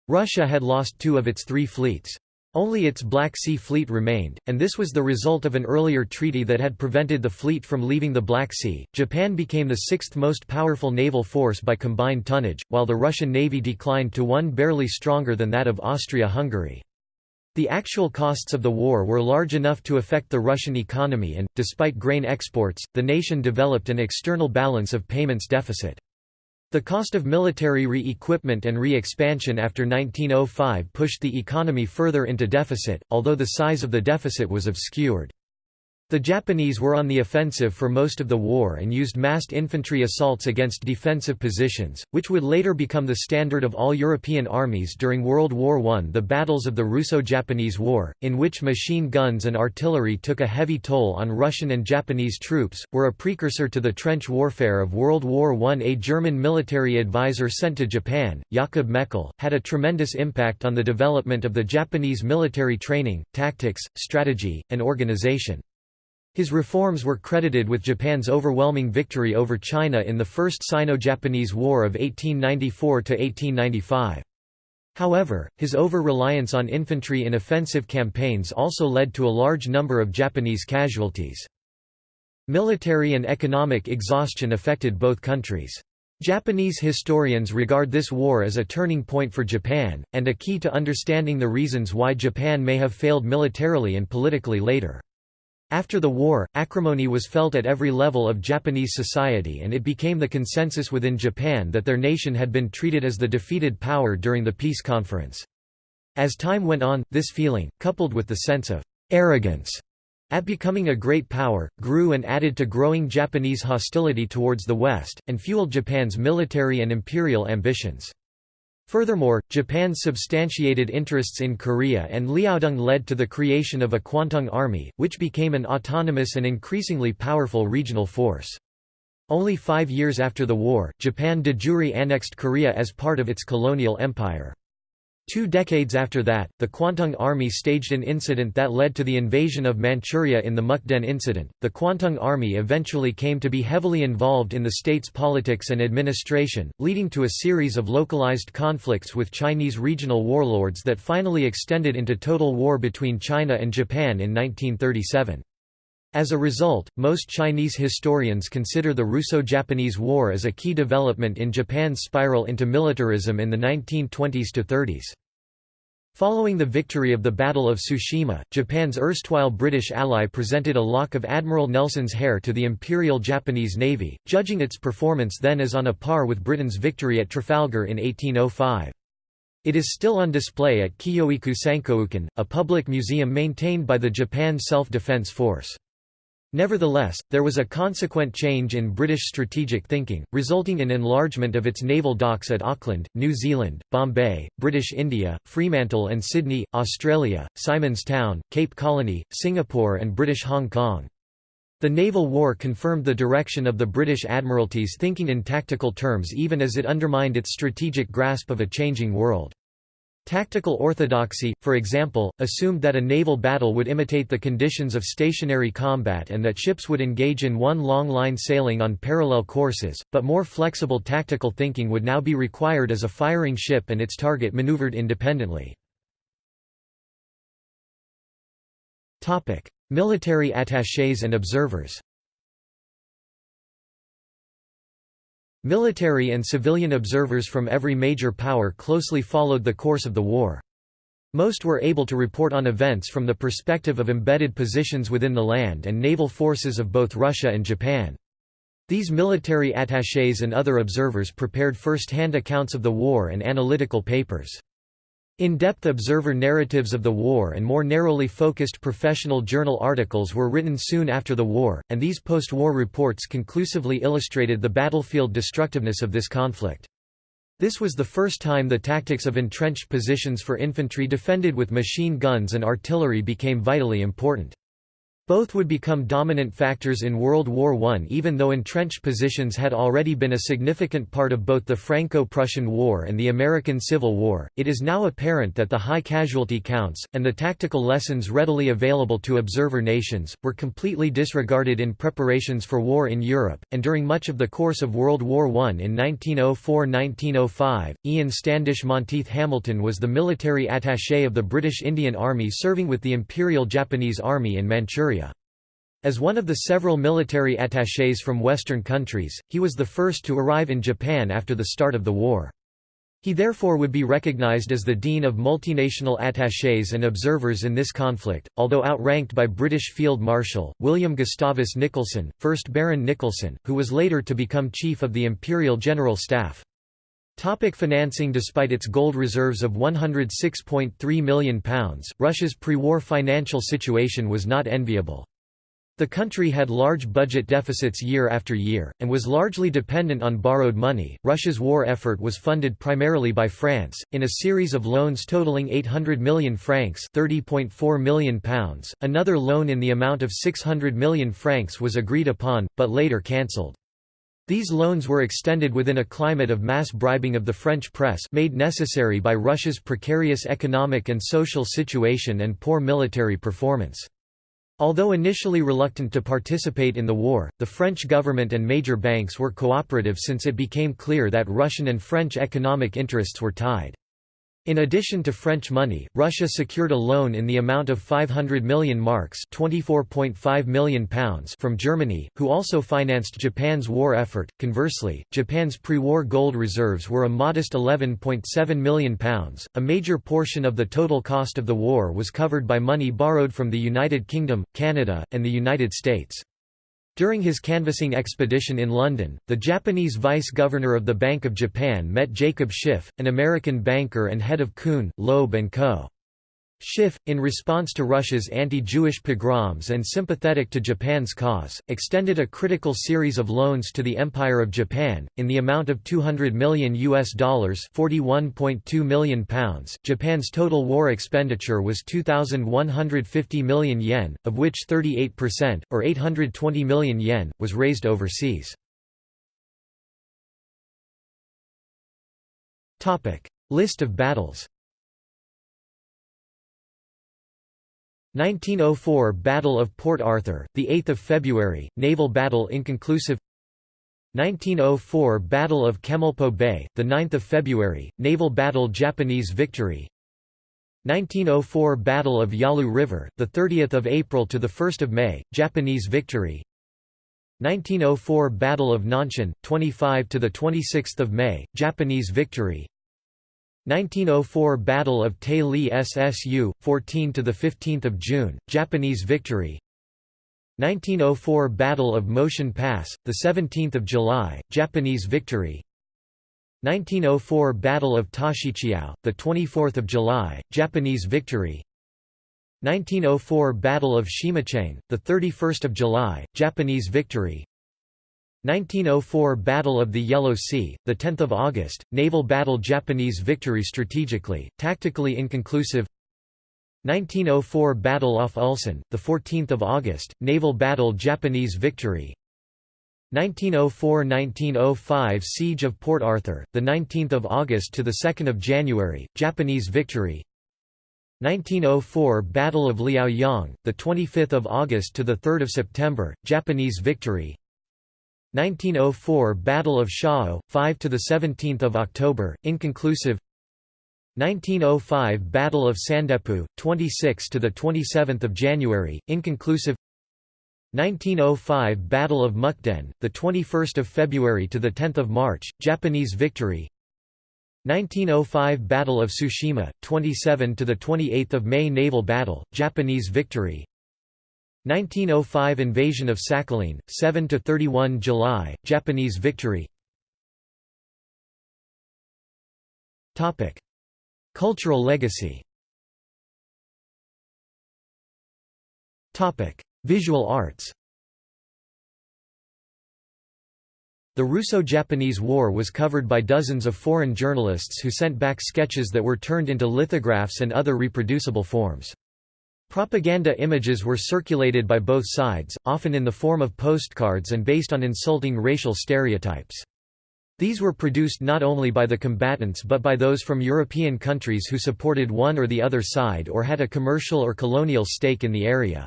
Russia had lost two of its three fleets. Only its Black Sea Fleet remained, and this was the result of an earlier treaty that had prevented the fleet from leaving the Black Sea. Japan became the sixth most powerful naval force by combined tonnage, while the Russian navy declined to one barely stronger than that of Austria-Hungary. The actual costs of the war were large enough to affect the Russian economy and, despite grain exports, the nation developed an external balance of payments deficit. The cost of military re-equipment and re-expansion after 1905 pushed the economy further into deficit, although the size of the deficit was obscured. The Japanese were on the offensive for most of the war and used massed infantry assaults against defensive positions, which would later become the standard of all European armies during World War I. The battles of the Russo-Japanese War, in which machine guns and artillery took a heavy toll on Russian and Japanese troops, were a precursor to the trench warfare of World War I. A German military advisor sent to Japan, Jakob Meckel, had a tremendous impact on the development of the Japanese military training, tactics, strategy, and organization. His reforms were credited with Japan's overwhelming victory over China in the First Sino-Japanese War of 1894–1895. However, his over-reliance on infantry in offensive campaigns also led to a large number of Japanese casualties. Military and economic exhaustion affected both countries. Japanese historians regard this war as a turning point for Japan, and a key to understanding the reasons why Japan may have failed militarily and politically later. After the war, acrimony was felt at every level of Japanese society and it became the consensus within Japan that their nation had been treated as the defeated power during the peace conference. As time went on, this feeling, coupled with the sense of arrogance at becoming a great power, grew and added to growing Japanese hostility towards the West, and fueled Japan's military and imperial ambitions. Furthermore, Japan's substantiated interests in Korea and Liaodong led to the creation of a Kwantung Army, which became an autonomous and increasingly powerful regional force. Only five years after the war, Japan de jure annexed Korea as part of its colonial empire. Two decades after that, the Kwantung Army staged an incident that led to the invasion of Manchuria in the Mukden incident. The Kwantung Army eventually came to be heavily involved in the state's politics and administration, leading to a series of localized conflicts with Chinese regional warlords that finally extended into total war between China and Japan in 1937. As a result, most Chinese historians consider the Russo-Japanese War as a key development in Japan's spiral into militarism in the 1920s to 30s. Following the victory of the Battle of Tsushima, Japan's erstwhile British ally presented a lock of Admiral Nelson's hair to the Imperial Japanese Navy, judging its performance then as on a par with Britain's victory at Trafalgar in 1805. It is still on display at Kiyoiku a public museum maintained by the Japan Self-Defense Force. Nevertheless, there was a consequent change in British strategic thinking, resulting in enlargement of its naval docks at Auckland, New Zealand, Bombay, British India, Fremantle and Sydney, Australia, Simon's Town, Cape Colony, Singapore and British Hong Kong. The naval war confirmed the direction of the British Admiralty's thinking in tactical terms even as it undermined its strategic grasp of a changing world. Tactical orthodoxy, for example, assumed that a naval battle would imitate the conditions of stationary combat and that ships would engage in one long line sailing on parallel courses, but more flexible tactical thinking would now be required as a firing ship and its target maneuvered independently. Military attachés and observers Military and civilian observers from every major power closely followed the course of the war. Most were able to report on events from the perspective of embedded positions within the land and naval forces of both Russia and Japan. These military attachés and other observers prepared first-hand accounts of the war and analytical papers. In-depth observer narratives of the war and more narrowly focused professional journal articles were written soon after the war, and these post-war reports conclusively illustrated the battlefield destructiveness of this conflict. This was the first time the tactics of entrenched positions for infantry defended with machine guns and artillery became vitally important. Both would become dominant factors in World War I even though entrenched positions had already been a significant part of both the Franco-Prussian War and the American Civil War. It is now apparent that the high casualty counts, and the tactical lessons readily available to observer nations, were completely disregarded in preparations for war in Europe, and during much of the course of World War I in 1904–1905, Ian Standish Monteith Hamilton was the military attaché of the British Indian Army serving with the Imperial Japanese Army in Manchuria. As one of the several military attachés from Western countries, he was the first to arrive in Japan after the start of the war. He therefore would be recognized as the dean of multinational attachés and observers in this conflict, although outranked by British Field Marshal, William Gustavus Nicholson, 1st Baron Nicholson, who was later to become Chief of the Imperial General Staff. Topic financing Despite its gold reserves of £106.3 million, Russia's pre-war financial situation was not enviable. The country had large budget deficits year after year, and was largely dependent on borrowed money. Russia's war effort was funded primarily by France, in a series of loans totaling 800 million francs £30.4 million. Another loan in the amount of 600 million francs was agreed upon, but later cancelled. These loans were extended within a climate of mass bribing of the French press made necessary by Russia's precarious economic and social situation and poor military performance. Although initially reluctant to participate in the war, the French government and major banks were cooperative since it became clear that Russian and French economic interests were tied. In addition to French money, Russia secured a loan in the amount of 500 million marks £24.5 million pounds from Germany, who also financed Japan's war effort. Conversely, Japan's pre-war gold reserves were a modest £11.7 million. Pounds. A major portion of the total cost of the war was covered by money borrowed from the United Kingdom, Canada, and the United States. During his canvassing expedition in London, the Japanese vice-governor of the Bank of Japan met Jacob Schiff, an American banker and head of Kuhn, Loeb & Co. Schiff, in response to Russia's anti-Jewish pogroms and sympathetic to Japan's cause, extended a critical series of loans to the Empire of Japan in the amount of 200 million US dollars, 41.2 million pounds. Japan's total war expenditure was 2150 million yen, of which 38% or 820 million yen was raised overseas. List of battles 1904 Battle of Port Arthur, 8 February, naval battle inconclusive. 1904 Battle of Chemulpo Bay, 9 February, naval battle Japanese victory. 1904 Battle of Yalu River, 30 April to 1 May, Japanese victory. 1904 Battle of Nanshan, 25 to 26 May, Japanese victory 1904 Battle of Tay Li Ssu, 14 to 15 June, Japanese victory. 1904 Battle of Motien Pass, 17 July, Japanese victory. 1904 Battle of Tashichiao, 24 July, Japanese victory. 1904 Battle of Hsimucheng, 31 July, Japanese victory 1904 Battle of the Yellow Sea, 10 August, naval battle Japanese victory strategically, tactically inconclusive. 1904 Battle off Ulsan, 14 August, naval battle Japanese victory. 1904–1905 Siege of Port Arthur, 19 August to 2 January, Japanese victory. 1904 Battle of Liaoyang, 25 August to 3 September, Japanese victory 1904 Battle of Shaho, 5 to 17 October, inconclusive 1905 Battle of Sandepu, 26 to 27 January, inconclusive 1905 Battle of Mukden, the 21st of February to the 10th of March, Japanese victory. 1905 Battle of Tsushima, 27 to the 28th of May naval battle, Japanese victory. 1905 Invasion of Sakhalin, 7 to 31 July, Japanese victory. Topic: Cultural legacy. Topic: Visual arts The Russo-Japanese War was covered by dozens of foreign journalists who sent back sketches that were turned into lithographs and other reproducible forms. Propaganda images were circulated by both sides, often in the form of postcards and based on insulting racial stereotypes. These were produced not only by the combatants but by those from European countries who supported one or the other side or had a commercial or colonial stake in the area.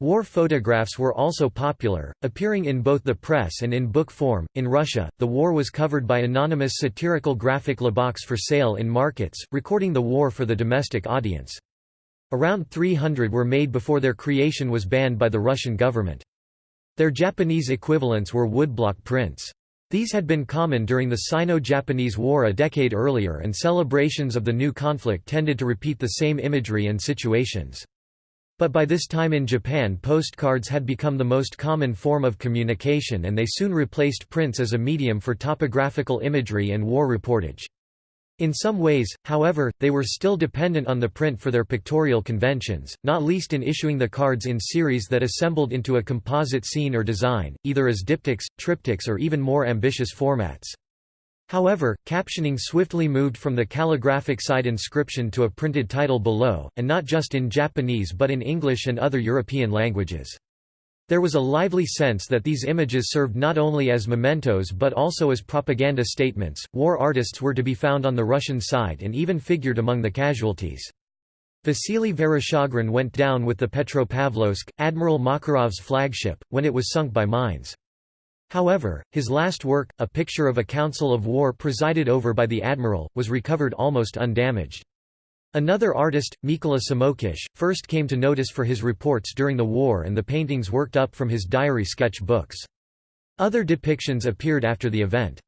War photographs were also popular, appearing in both the press and in book form. In Russia, the war was covered by anonymous satirical graphic luboks for sale in markets, recording the war for the domestic audience. Around 300 were made before their creation was banned by the Russian government. Their Japanese equivalents were woodblock prints. These had been common during the Sino-Japanese War a decade earlier and celebrations of the new conflict tended to repeat the same imagery and situations. But by this time in Japan postcards had become the most common form of communication and they soon replaced prints as a medium for topographical imagery and war reportage. In some ways, however, they were still dependent on the print for their pictorial conventions, not least in issuing the cards in series that assembled into a composite scene or design, either as diptychs, triptychs or even more ambitious formats. However, captioning swiftly moved from the calligraphic side inscription to a printed title below, and not just in Japanese but in English and other European languages. There was a lively sense that these images served not only as mementos but also as propaganda statements. War artists were to be found on the Russian side and even figured among the casualties. Vasily Vereshchagin went down with the Petropavlovsk, Admiral Makarov's flagship, when it was sunk by mines. However, his last work, a picture of a council of war presided over by the admiral, was recovered almost undamaged. Another artist, Mykola Samokish, first came to notice for his reports during the war and the paintings worked up from his diary sketch books. Other depictions appeared after the event.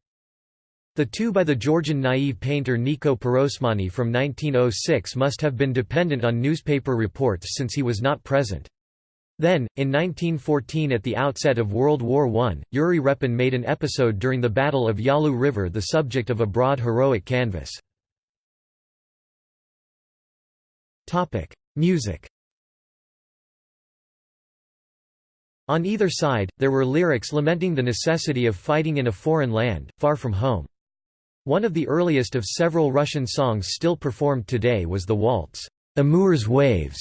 The two by the Georgian naive painter Niko Pirosmani from 1906 must have been dependent on newspaper reports since he was not present. Then, in 1914 at the outset of World War I, Yuri Repin made an episode during the Battle of Yalu River the subject of a broad heroic canvas. Music On either side, there were lyrics lamenting the necessity of fighting in a foreign land, far from home. One of the earliest of several Russian songs still performed today was the waltz, Amur's Waves,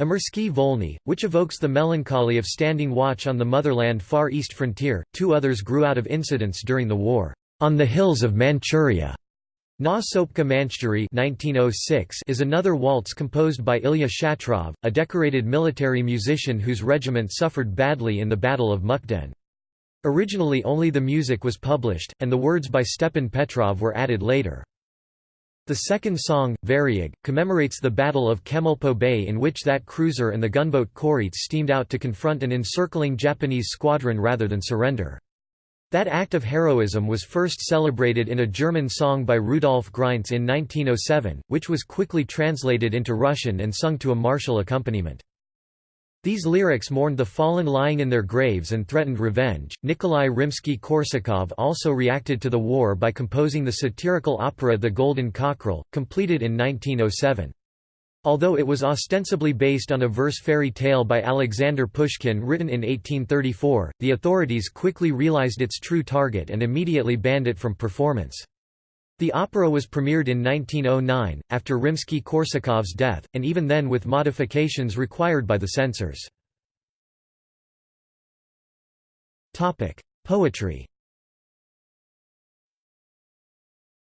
Amursky Volny, which evokes the melancholy of standing watch on the motherland Far East frontier. Two others grew out of incidents during the war, on the hills of Manchuria, Na Sopka Manchuri 1906 is another waltz composed by Ilya Shatrov, a decorated military musician whose regiment suffered badly in the Battle of Mukden. Originally only the music was published, and the words by Stepan Petrov were added later. The second song, Varyag, commemorates the Battle of Chemulpo Bay in which that cruiser and the gunboat Korietz steamed out to confront an encircling Japanese squadron rather than surrender. That act of heroism was first celebrated in a German song by Rudolf Greinz in 1907, which was quickly translated into Russian and sung to a martial accompaniment. These lyrics mourned the fallen lying in their graves and threatened revenge. Nikolai Rimsky-Korsakov also reacted to the war by composing the satirical opera The Golden Cockerel, completed in 1907. Although it was ostensibly based on a verse fairy tale by Alexander Pushkin written in 1834, the authorities quickly realized its true target and immediately banned it from performance. The opera was premiered in 1909, after Rimsky-Korsakov's death, and even then with modifications required by the censors. Poetry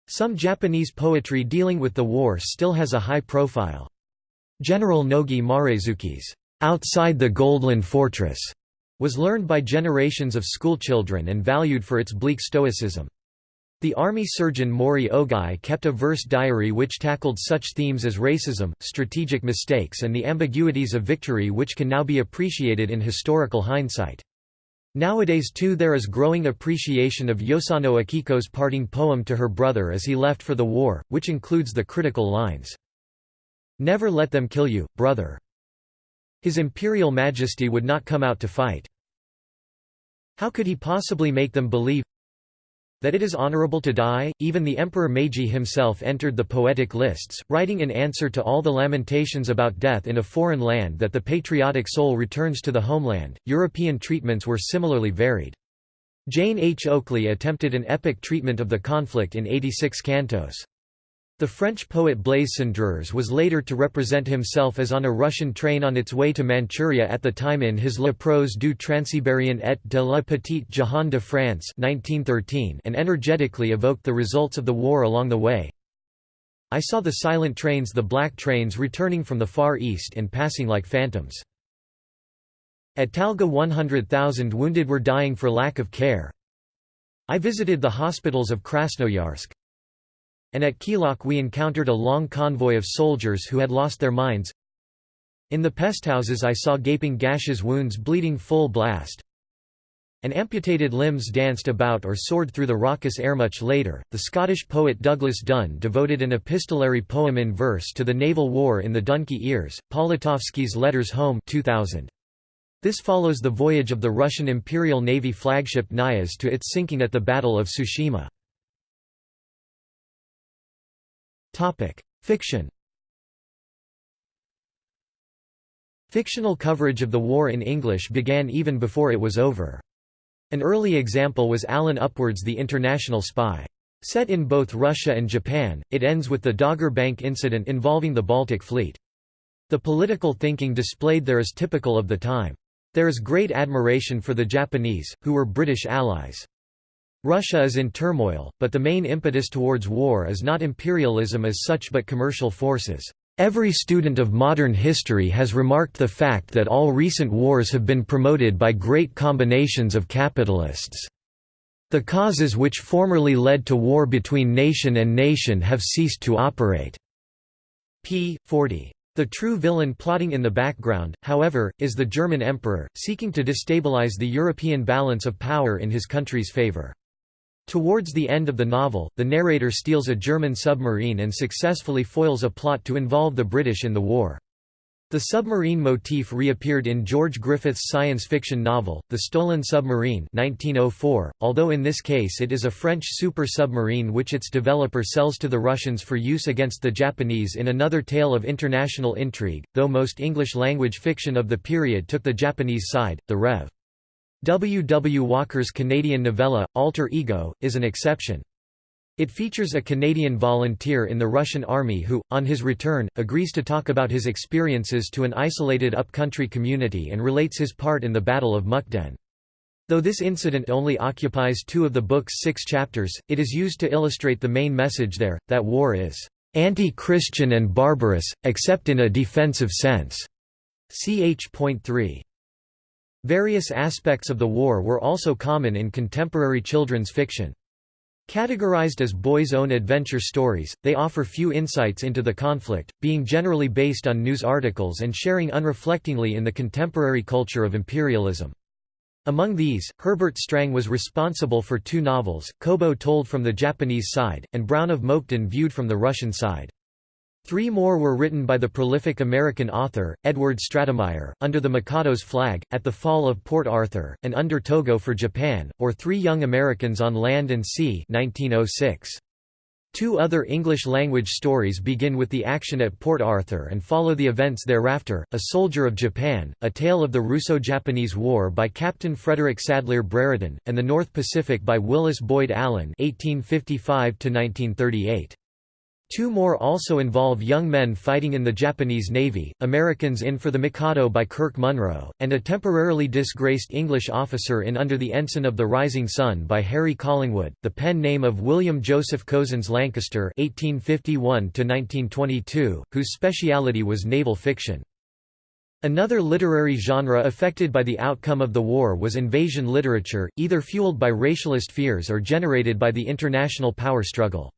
Some Japanese poetry dealing with the war still has a high profile. General Nogi Maresuke's "'Outside the Goldland Fortress' was learned by generations of schoolchildren and valued for its bleak stoicism. The army surgeon Mori Ogai kept a verse diary which tackled such themes as racism, strategic mistakes and the ambiguities of victory which can now be appreciated in historical hindsight. Nowadays too there is growing appreciation of Yosano Akiko's parting poem to her brother as he left for the war, which includes the critical lines, Never let them kill you, brother. His imperial majesty would not come out to fight. How could he possibly make them believe that it is honorable to die? Even the Emperor Meiji himself entered the poetic lists, writing in answer to all the lamentations about death in a foreign land that the patriotic soul returns to the homeland. European treatments were similarly varied. Jane H. Oakley attempted an epic treatment of the conflict in 86 cantos. The French poet Blaise Cendrars was later to represent himself as on a Russian train on its way to Manchuria at the time in his La prose du Transsibérien et de la Petite Jehanne de France 1913 and energetically evoked the results of the war along the way. I saw the silent trains the black trains returning from the Far East and passing like phantoms. At Taiga 100,000 wounded were dying for lack of care. I visited the hospitals of Krasnoyarsk and at Khilok we encountered a long convoy of soldiers who had lost their minds. In the pesthouses I saw gaping gashes wounds bleeding full blast. And amputated limbs danced about or soared through the raucous air. Much later, the Scottish poet Douglas Dunn devoted an epistolary poem in verse to the naval war in the Donkey Ears, Politovsky's Letters Home 2000. This follows the voyage of the Russian Imperial Navy flagship Knyaz to its sinking at the Battle of Tsushima. Topic: Fiction. Fictional coverage of the war in English began even before it was over. An early example was Allen Upward's The International Spy. Set in both Russia and Japan, it ends with the Dogger Bank incident involving the Baltic Fleet. The political thinking displayed there is typical of the time. There is great admiration for the Japanese, who were British allies. Russia is in turmoil, but the main impetus towards war is not imperialism as such but commercial forces. Every student of modern history has remarked the fact that all recent wars have been promoted by great combinations of capitalists. The causes which formerly led to war between nation and nation have ceased to operate. p. 40. The true villain plotting in the background, however, is the German emperor, seeking to destabilize the European balance of power in his country's favor. Towards the end of the novel, the narrator steals a German submarine and successfully foils a plot to involve the British in the war. The submarine motif reappeared in George Griffith's science fiction novel, The Stolen Submarine 1904, although in this case it is a French super submarine which its developer sells to the Russians for use against the Japanese in another tale of international intrigue, though most English-language fiction of the period took the Japanese side, the Rev. W. W. Walker's Canadian novella, Alter Ego, is an exception. It features a Canadian volunteer in the Russian army who, on his return, agrees to talk about his experiences to an isolated upcountry community and relates his part in the Battle of Mukden. Though this incident only occupies two of the book's six chapters, it is used to illustrate the main message there, that war is anti-Christian and barbarous, except in a defensive sense. Ch.3. Various aspects of the war were also common in contemporary children's fiction. Categorized as boys' own adventure stories, they offer few insights into the conflict, being generally based on news articles and sharing unreflectingly in the contemporary culture of imperialism. Among these, Herbert Strang was responsible for two novels, Kobo told from the Japanese side, and Brown of Moukden viewed from the Russian side. Three more were written by the prolific American author, Edward Stratemeyer, Under the Mikado's Flag, At the Fall of Port Arthur, and Under Togo for Japan, or Three Young Americans on Land and Sea 1906. Two other English-language stories begin with the action at Port Arthur and follow the events thereafter, A Soldier of Japan, A Tale of the Russo-Japanese War by Captain Frederick Sadleir Brereton, and The North Pacific by Willis Boyd Allen 1855 -1938. Two more also involve young men fighting in the Japanese Navy, Americans in for the Mikado by Kirk Munroe, and a temporarily disgraced English officer in Under the Ensign of the Rising Sun by Harry Collingwood, the pen name of William Joseph Cozens Lancaster (1851–1922), whose speciality was naval fiction. Another literary genre affected by the outcome of the war was invasion literature, either fueled by racialist fears or generated by the international power struggle.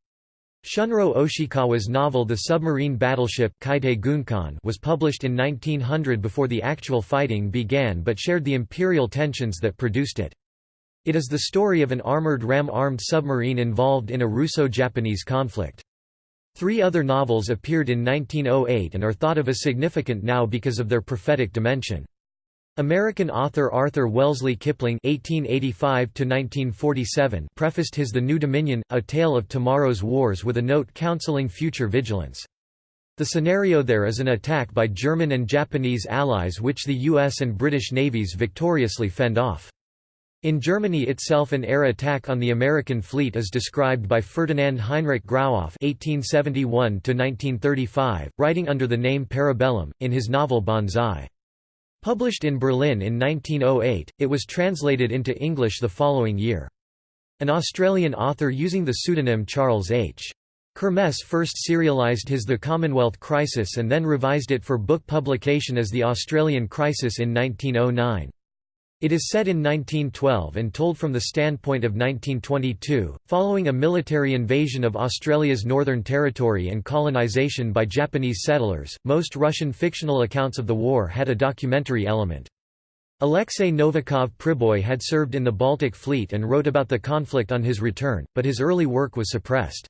Shunro Oshikawa's novel The Submarine Battleship was published in 1900 before the actual fighting began but shared the imperial tensions that produced it. It is the story of an armored ram-armed submarine involved in a Russo-Japanese conflict. Three other novels appeared in 1908 and are thought of as significant now because of their prophetic dimension. American author Arthur Wellesley Kipling (1885–1947) prefaced his *The New Dominion: A Tale of Tomorrow's Wars* with a note counseling future vigilance. The scenario there is an attack by German and Japanese allies which the U.S. and British navies victoriously fend off. In Germany itself an air attack on the American fleet is described by Ferdinand Heinrich Grauhoff (1871–1935), writing under the name Parabellum in his novel Banzai. Published in Berlin in 1908, it was translated into English the following year. An Australian author using the pseudonym Charles H. Kirmess first serialised his The Commonwealth Crisis and then revised it for book publication as The Australian Crisis in 1909. It is set in 1912 and told from the standpoint of 1922, following a military invasion of Australia's Northern Territory and colonisation by Japanese settlers. Most Russian fictional accounts of the war had a documentary element. Alexei Novikov Priboy had served in the Baltic Fleet and wrote about the conflict on his return, but his early work was suppressed.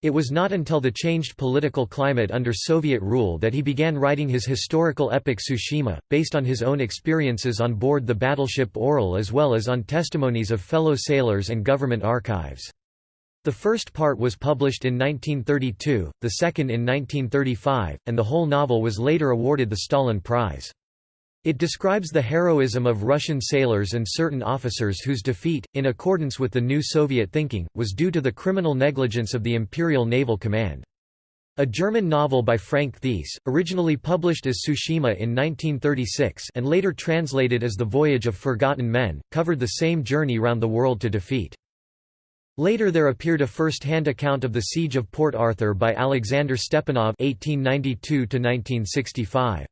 It was not until the changed political climate under Soviet rule that he began writing his historical epic Tsushima, based on his own experiences on board the battleship Orel as well as on testimonies of fellow sailors and government archives. The first part was published in 1932, the second in 1935, and the whole novel was later awarded the Stalin Prize. It describes the heroism of Russian sailors and certain officers whose defeat, in accordance with the new Soviet thinking, was due to the criminal negligence of the Imperial Naval Command. A German novel by Frank Thiess, originally published as Tsushima in 1936 and later translated as The Voyage of Forgotten Men, covered the same journey round the world to defeat. Later there appeared a first-hand account of the Siege of Port Arthur by Alexander Stepanov 1892 -1965.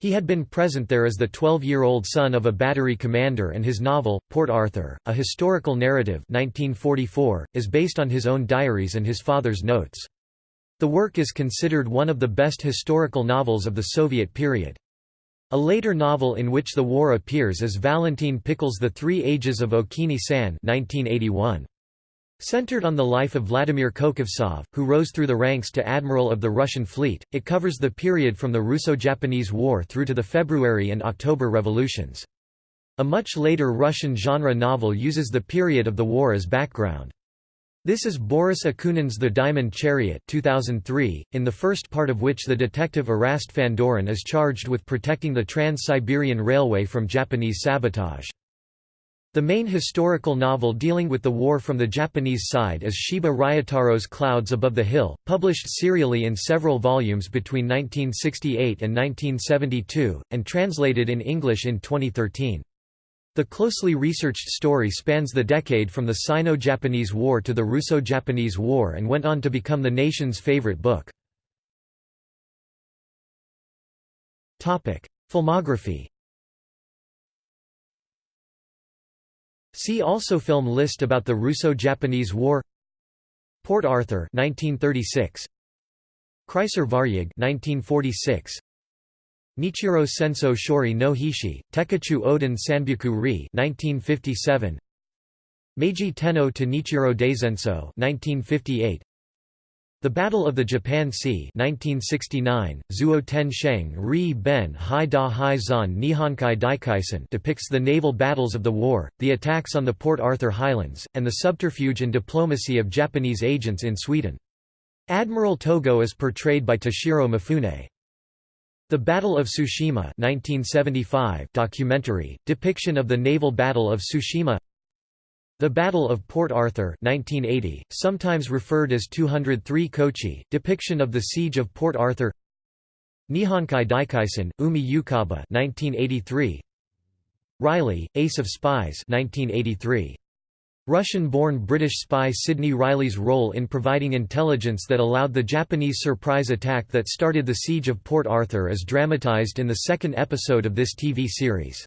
He had been present there as the 12-year-old son of a battery commander and his novel, Port Arthur, a historical narrative 1944, is based on his own diaries and his father's notes. The work is considered one of the best historical novels of the Soviet period. A later novel in which the war appears is Valentin Pikul's The Three Ages of Okini-san 1981. Centered on the life of Vladimir Kokovtsov, who rose through the ranks to admiral of the Russian fleet, it covers the period from the Russo-Japanese War through to the February and October revolutions. A much later Russian genre novel uses the period of the war as background. This is Boris Akunin's The Diamond Chariot 2003, in the first part of which the detective Erast Fandorin is charged with protecting the Trans-Siberian Railway from Japanese sabotage. The main historical novel dealing with the war from the Japanese side is Shiba Ryotaro's Clouds Above the Hill, published serially in several volumes between 1968 and 1972, and translated in English in 2013. The closely researched story spans the decade from the Sino-Japanese War to the Russo-Japanese War and went on to become the nation's favorite book. Filmography See also Film list about the Russo-Japanese War. Port Arthur 1936 Kreisar Varyag 1946 Nichiro Senso Shori no Hishi, Tekachu Oden Sanbyaku Ri 1957 Meiji Tenno to Nichiro Daisenso 1958 the Battle of the Japan Sea 1969, Zuo Sheng Ri Ben Hai Da Hai Zan Daikaisen depicts the naval battles of the war, the attacks on the Port Arthur Highlands, and the subterfuge and diplomacy of Japanese agents in Sweden. Admiral Togo is portrayed by Toshiro Mifune. The Battle of Tsushima 1975 documentary, depiction of the naval battle of Tsushima the Battle of Port Arthur 1980, sometimes referred as 203 Kochi, depiction of the Siege of Port Arthur Nihonkai Daikaisen, Umi Yukaba 1983. Reilly, Ace of Spies 1983. Russian-born British spy Sidney Reilly's role in providing intelligence that allowed the Japanese surprise attack that started the Siege of Port Arthur is dramatized in the second episode of this TV series.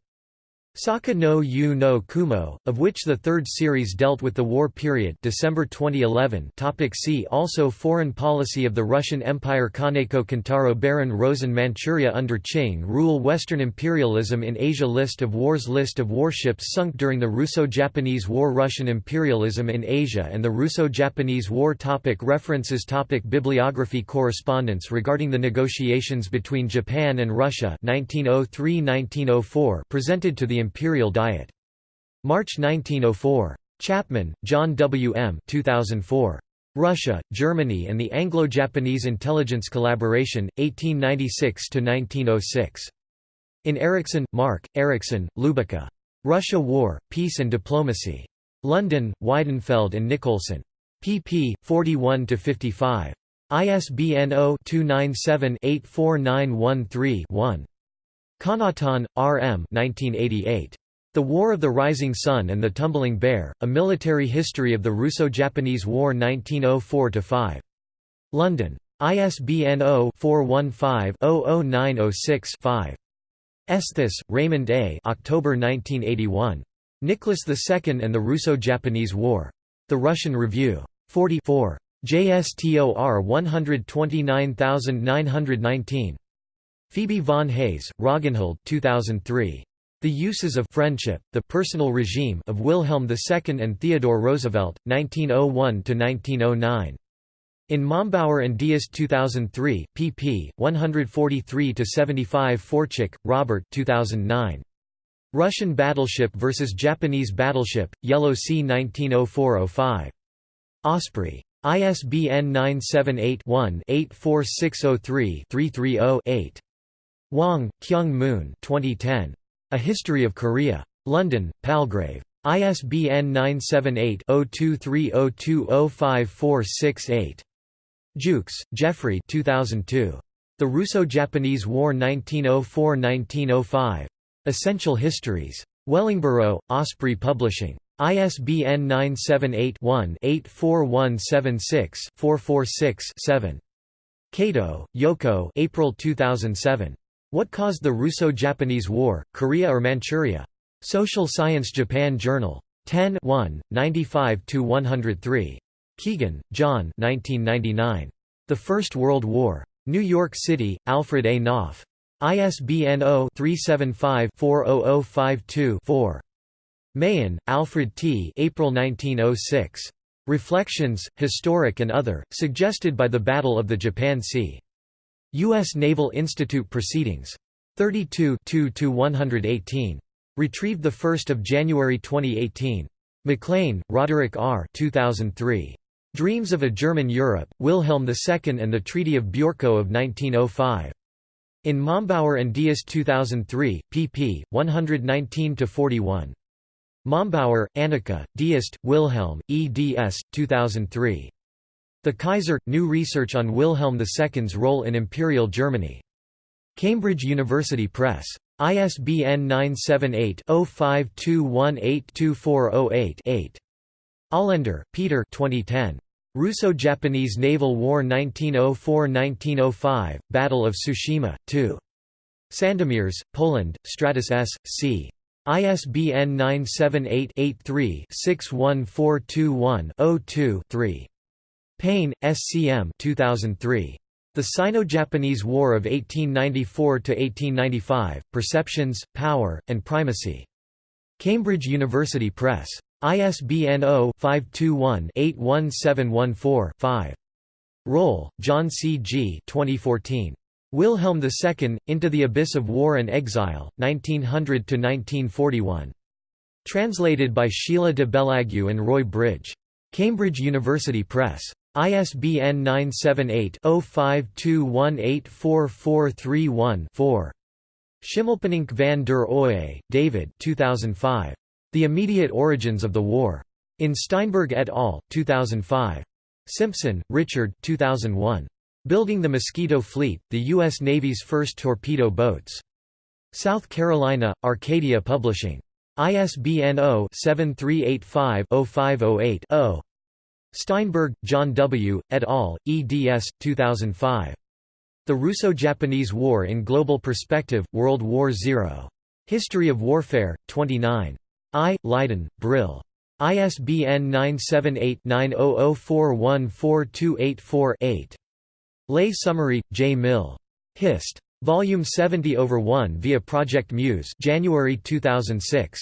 Saka no Ue no Kumo, of which the third series dealt with the war period December 2011 topic See also Foreign policy of the Russian Empire Kaneko Kintaro Baron Rosen Manchuria under Qing rule Western imperialism in Asia List of wars List of warships sunk during the Russo-Japanese War Russian imperialism in Asia and the Russo-Japanese War topic References topic Bibliography Correspondence regarding the negotiations between Japan and Russia 1903–1904 presented to the Imperial Diet. March 1904. Chapman, John W. M. 2004. Russia, Germany and the Anglo-Japanese Intelligence Collaboration, 1896–1906. In Erickson, Mark, Erickson, Lubica. Russia War, Peace and Diplomacy. London, Weidenfeld and Nicolson. pp. 41–55. ISBN 0-297-84913-1. Connaughton, R. M. 1988. The War of the Rising Sun and the Tumbling Bear, A Military History of the Russo-Japanese War 1904–5. London. ISBN 0-415-00906-5. Esthus, Raymond A. October 1981. Nicholas II and the Russo-Japanese War. The Russian Review. 44. JSTOR 129919. Phoebe von Hayes, Ragnhild 2003. The Uses of Friendship, The Personal Regime of Wilhelm II and Theodore Roosevelt, 1901–1909. In Mombauer and Diaz 2003, pp. 143–75 Forczyk, Robert 2009. Russian Battleship vs. Japanese Battleship, Yellow Sea 1904–05. Osprey. ISBN 978 one 84603 330 8 Hwang, Kyung Moon 2010. A History of Korea. London, Palgrave. ISBN 978-0230205468. Jukes, Geoffrey 2002. The Russo-Japanese War 1904–1905. Essential Histories. Wellingborough, Osprey Publishing. ISBN 978 one 84176 446 7 Kato, Yoko April 2007. What Caused the Russo-Japanese War, Korea or Manchuria? Social Science Japan Journal. 10 1, 95–103. Keegan, John 1999. The First World War. New York City, Alfred A. Knopf. ISBN 0-375-40052-4. Mahan, Alfred T. April 1906. Reflections, Historic and Other, suggested by the Battle of the Japan Sea. U.S. Naval Institute Proceedings. 32 2–118. Retrieved 1 January 2018. McLean, Roderick R. 2003. Dreams of a German Europe, Wilhelm II and the Treaty of Bjorko of 1905. In Mombauer and Diaz 2003, pp. 119–41. Mombauer, Annika, Deist, Wilhelm, eds. 2003. The Kaiser – New research on Wilhelm II's role in Imperial Germany. Cambridge University Press. ISBN 978-0521824088-8. Olender, Peter 2010. Russo-Japanese Naval War 1904–1905, Battle of Tsushima, 2. Sandomierz, Poland, Stratus S. C. ISBN 978-83-61421-02-3. Paine, SCM 2003. The Sino-Japanese War of 1894–1895, Perceptions, Power, and Primacy. Cambridge University Press. ISBN 0-521-81714-5. Röhl, John C. G. 2014. Wilhelm II, Into the Abyss of War and Exile, 1900–1941. Translated by Sheila de Bellaigue and Roy Bridge. Cambridge University Press. ISBN 978-0521844431-4. Schimmelpenninck van der Oye, David 2005. The Immediate Origins of the War. In Steinberg et al., 2005. Simpson, Richard 2001. Building the Mosquito Fleet, the U.S. Navy's first torpedo boats. South Carolina, Arcadia Publishing. ISBN 0-7385-0508-0. Steinberg, John W., et al., eds. 2005. The Russo-Japanese War in Global Perspective, World War Zero. History of Warfare, 29. I. Leiden, Brill. ISBN 978-9004142848-8. Lay Summary, J. Mill. Hist. Volume 70 over 1 via Project Muse January 2006.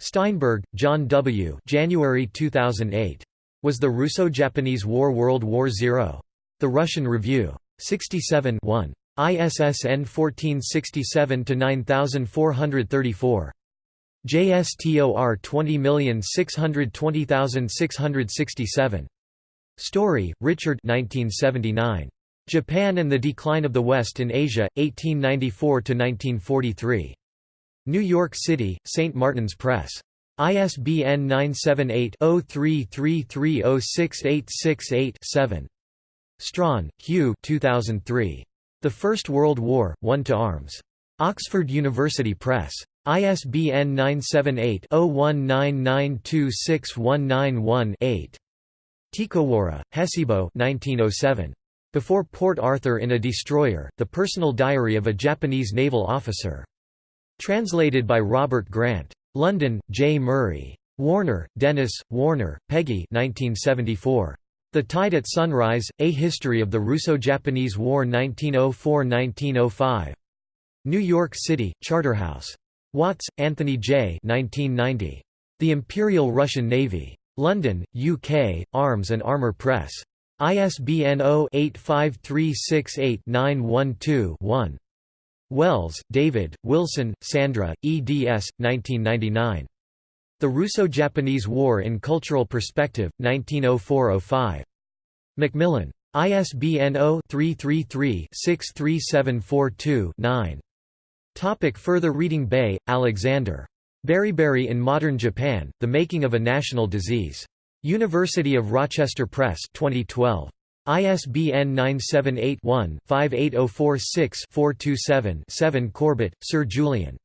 Steinberg, John W. January 2008. Was the Russo-Japanese War World War Zero? The Russian Review. 67 1. ISSN 1467-9434. JSTOR 20620667. Storry, Richard 1979. Japan and the Decline of the West in Asia, 1894–1943. New York City, St. Martin's Press. ISBN 978-0333068868-7. Strachan, Hew 2003. The First World War, One to Arms. Oxford University Press. ISBN 978-0199261918-8. Tikowara, Hesibo 1907. Before Port Arthur in a Destroyer, The Personal Diary of a Japanese Naval Officer. Translated by Robert Grant. London, J. Murray. Warner, Dennis, Warner, Peggy 1974. The Tide at Sunrise, A History of the Russo-Japanese War 1904–1905. New York City, Charterhouse. Watts, Anthony J. 1990. The Imperial Russian Navy. London, UK, Arms and Armour Press. ISBN 0-85368-912-1. Wells, David, Wilson, Sandra, eds. 1999. The Russo-Japanese War in Cultural Perspective, 1904–05. Macmillan. ISBN 0-333-63742-9. Topic further reading Bay, Alexander. Beriberi in Modern Japan, The Making of a National Disease. University of Rochester Press 2012. ISBN 978-1-58046-427-7 Corbett, Sir Julian.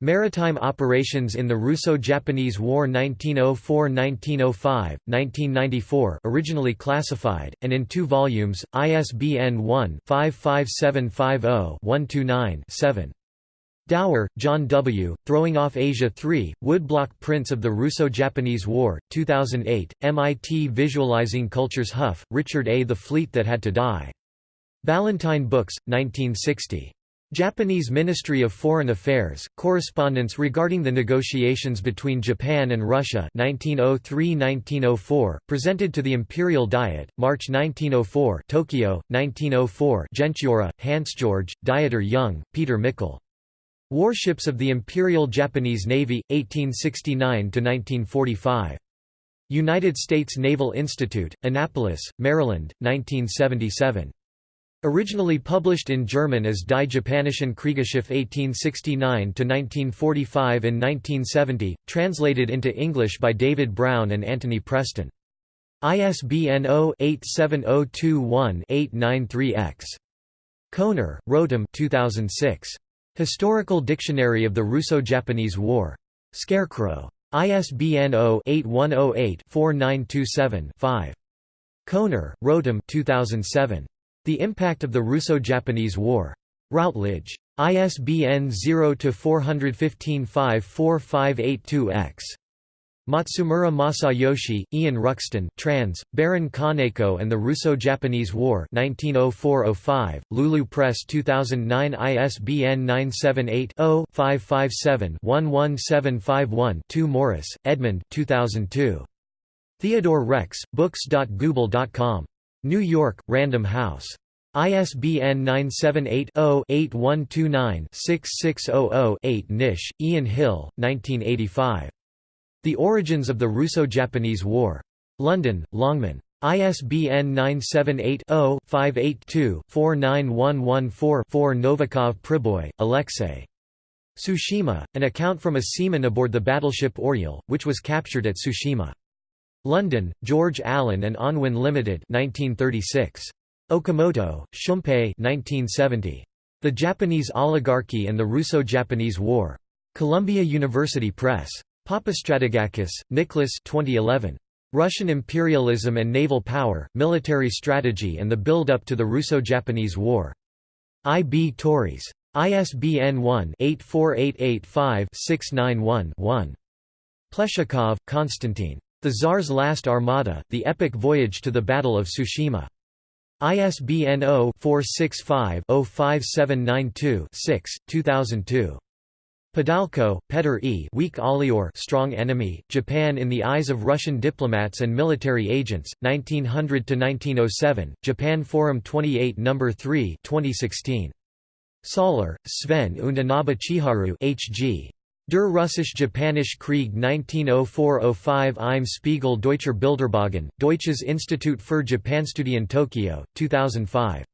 Maritime Operations in the Russo-Japanese War 1904–1905, 1994 originally classified, and in two volumes, ISBN 1-55750-129-7. Dower, John W., Throwing Off Asia 3, Woodblock Prints of the Russo-Japanese War, 2008, MIT Visualizing Cultures Hough, Richard A. The Fleet That Had to Die. Ballantine Books, 1960. Japanese Ministry of Foreign Affairs, Correspondence regarding the negotiations between Japan and Russia 1903–1904, presented to the Imperial Diet, March 1904 Tokyo, 1904 Jentschura, Hans George, Dieter Jung, Peter Mickel. Warships of the Imperial Japanese Navy, 1869–1945. United States Naval Institute, Annapolis, Maryland, 1977. Originally published in German as Die Japanischen Kriegsschiffe 1869–1945 in 1970, translated into English by David Brown and Anthony Preston. ISBN 0-87021-893-X. Kowner, Rotem 2006. Historical Dictionary of the Russo-Japanese War. Scarecrow. ISBN 0-8108-4927-5. Kowner, Rotem 2007. The Impact of the Russo-Japanese War. Routledge. ISBN 0-415-54582-X. Matsumura Masayoshi, Ian Ruxton trans, Baron Kaneko and the Russo-Japanese War 1904–05, Lulu Press 2009 ISBN 978-0-557-11751-2 Morris, Edmund 2002. Theodore Rex, books.google.com. New York, Random House. ISBN 978-0-8129-6600-8 Nish, Ian Hill, 1985. The Origins of the Russo-Japanese War. London, Longman. ISBN 978-0-582-49114-4 Novikov Priboy, Alexei. Tsushima, an account from a seaman aboard the battleship Oriole, which was captured at Tsushima. London, George Allen and Unwin Limited 1936. Okamoto, Shumpei 1970. The Japanese Oligarchy and the Russo-Japanese War. Columbia University Press. Papastratigakis, Nicholas 2011. Russian Imperialism and Naval Power, Military Strategy and the Build-Up to the Russo-Japanese War. I. B. Tauris. ISBN 1-84885-691-1. Pleshakov, Konstantin. The Tsar's Last Armada, The Epic Voyage to the Battle of Tsushima. ISBN 0-465-05792-6, 2002. Podalko, Petr E. Weak Alior Strong Enemy, Japan in the Eyes of Russian Diplomats and Military Agents, 1900–1907, Japan Forum 28 No. 3 2016. Saaler, Sven und Inaba Chiharu H.G. Der Russisch-Japanische Krieg 1904–05 im Spiegel Deutscher Bilderbogen, Deutsches Institut für Japanstudien Tokyo, 2005.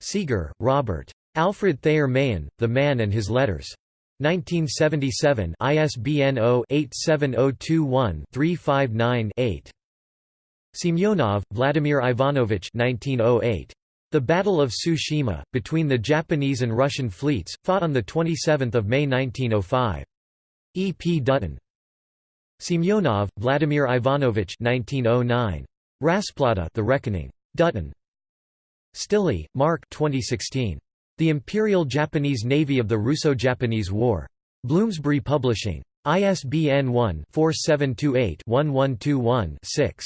Seager, Robert. Alfred Thayer Mahan, The Man and His Letters. 1977 ISBN 0-87021-359-8. Semyonov, Vladimir Ivanovich 1908. The Battle of Tsushima, between the Japanese and Russian fleets, fought on 27 May 1905. E. P. Dutton. Semyonov, Vladimir Ivanovich 1909. Rasplata The Reckoning. Dutton. Stille, Mark 2016. The Imperial Japanese Navy of the Russo-Japanese War. Bloomsbury Publishing. ISBN 1-4728-1121-6.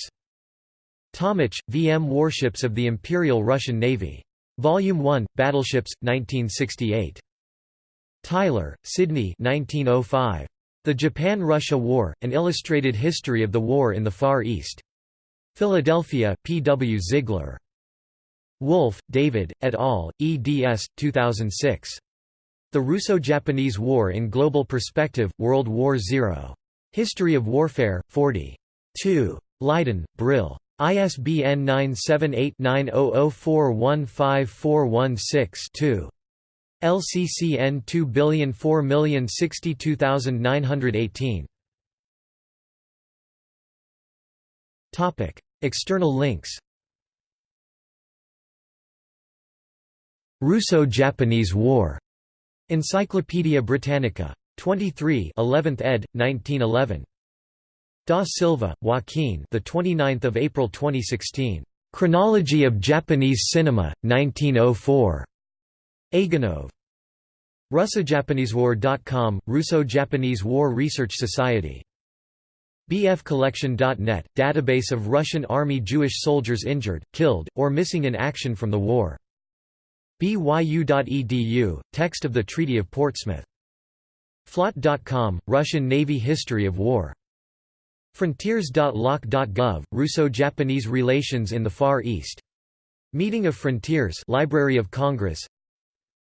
Tomich, V. M. Warships of the Imperial Russian Navy. Volume 1, Battleships, 1968. Tyler, Sidney 1905. The Japan–Russia War, An Illustrated History of the War in the Far East. Philadelphia, P. W. Ziegler. Wolff, David, et al., eds. 2006. The Russo-Japanese War in Global Perspective, World War Zero. History of Warfare, 40. 2. Leiden, Brill. ISBN 978-9004154116-2. LCCN 2004062918. External links Russo-Japanese War. Encyclopædia Britannica. 23, 11th ed. 1911. Da Silva, Joaquin. The 29th of April 2016. Chronology of Japanese Cinema, 1904. Aganov. RussoJapaneseWar.com, Russo-Japanese War Research Society. bfcollection.net, database of Russian Army Jewish soldiers injured, killed, or missing in action from the war. BYU.edu, text of the Treaty of Portsmouth. Flot.com, Russian Navy History of War. Frontiers.loc.gov, Russo-Japanese Relations in the Far East. Meeting of Frontiers Library of Congress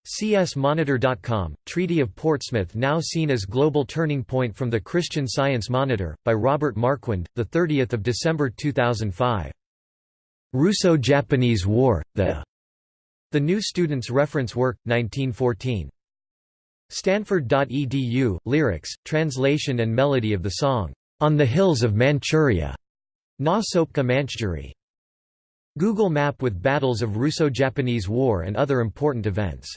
CSMonitor.com, Treaty of Portsmouth now seen as global turning point from the Christian Science Monitor, by Robert Marquand, 30 December 2005. Russo-Japanese War, the the New Student's Reference Work, 1914. Stanford.edu, lyrics, translation and melody of the song, "'On the Hills of Manchuria' Na Sopka Manchjuri. Google Map with battles of Russo-Japanese War and other important events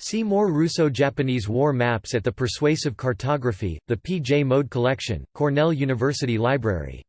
See more Russo-Japanese war maps at the Persuasive Cartography, the P. J. Mode Collection, Cornell University Library.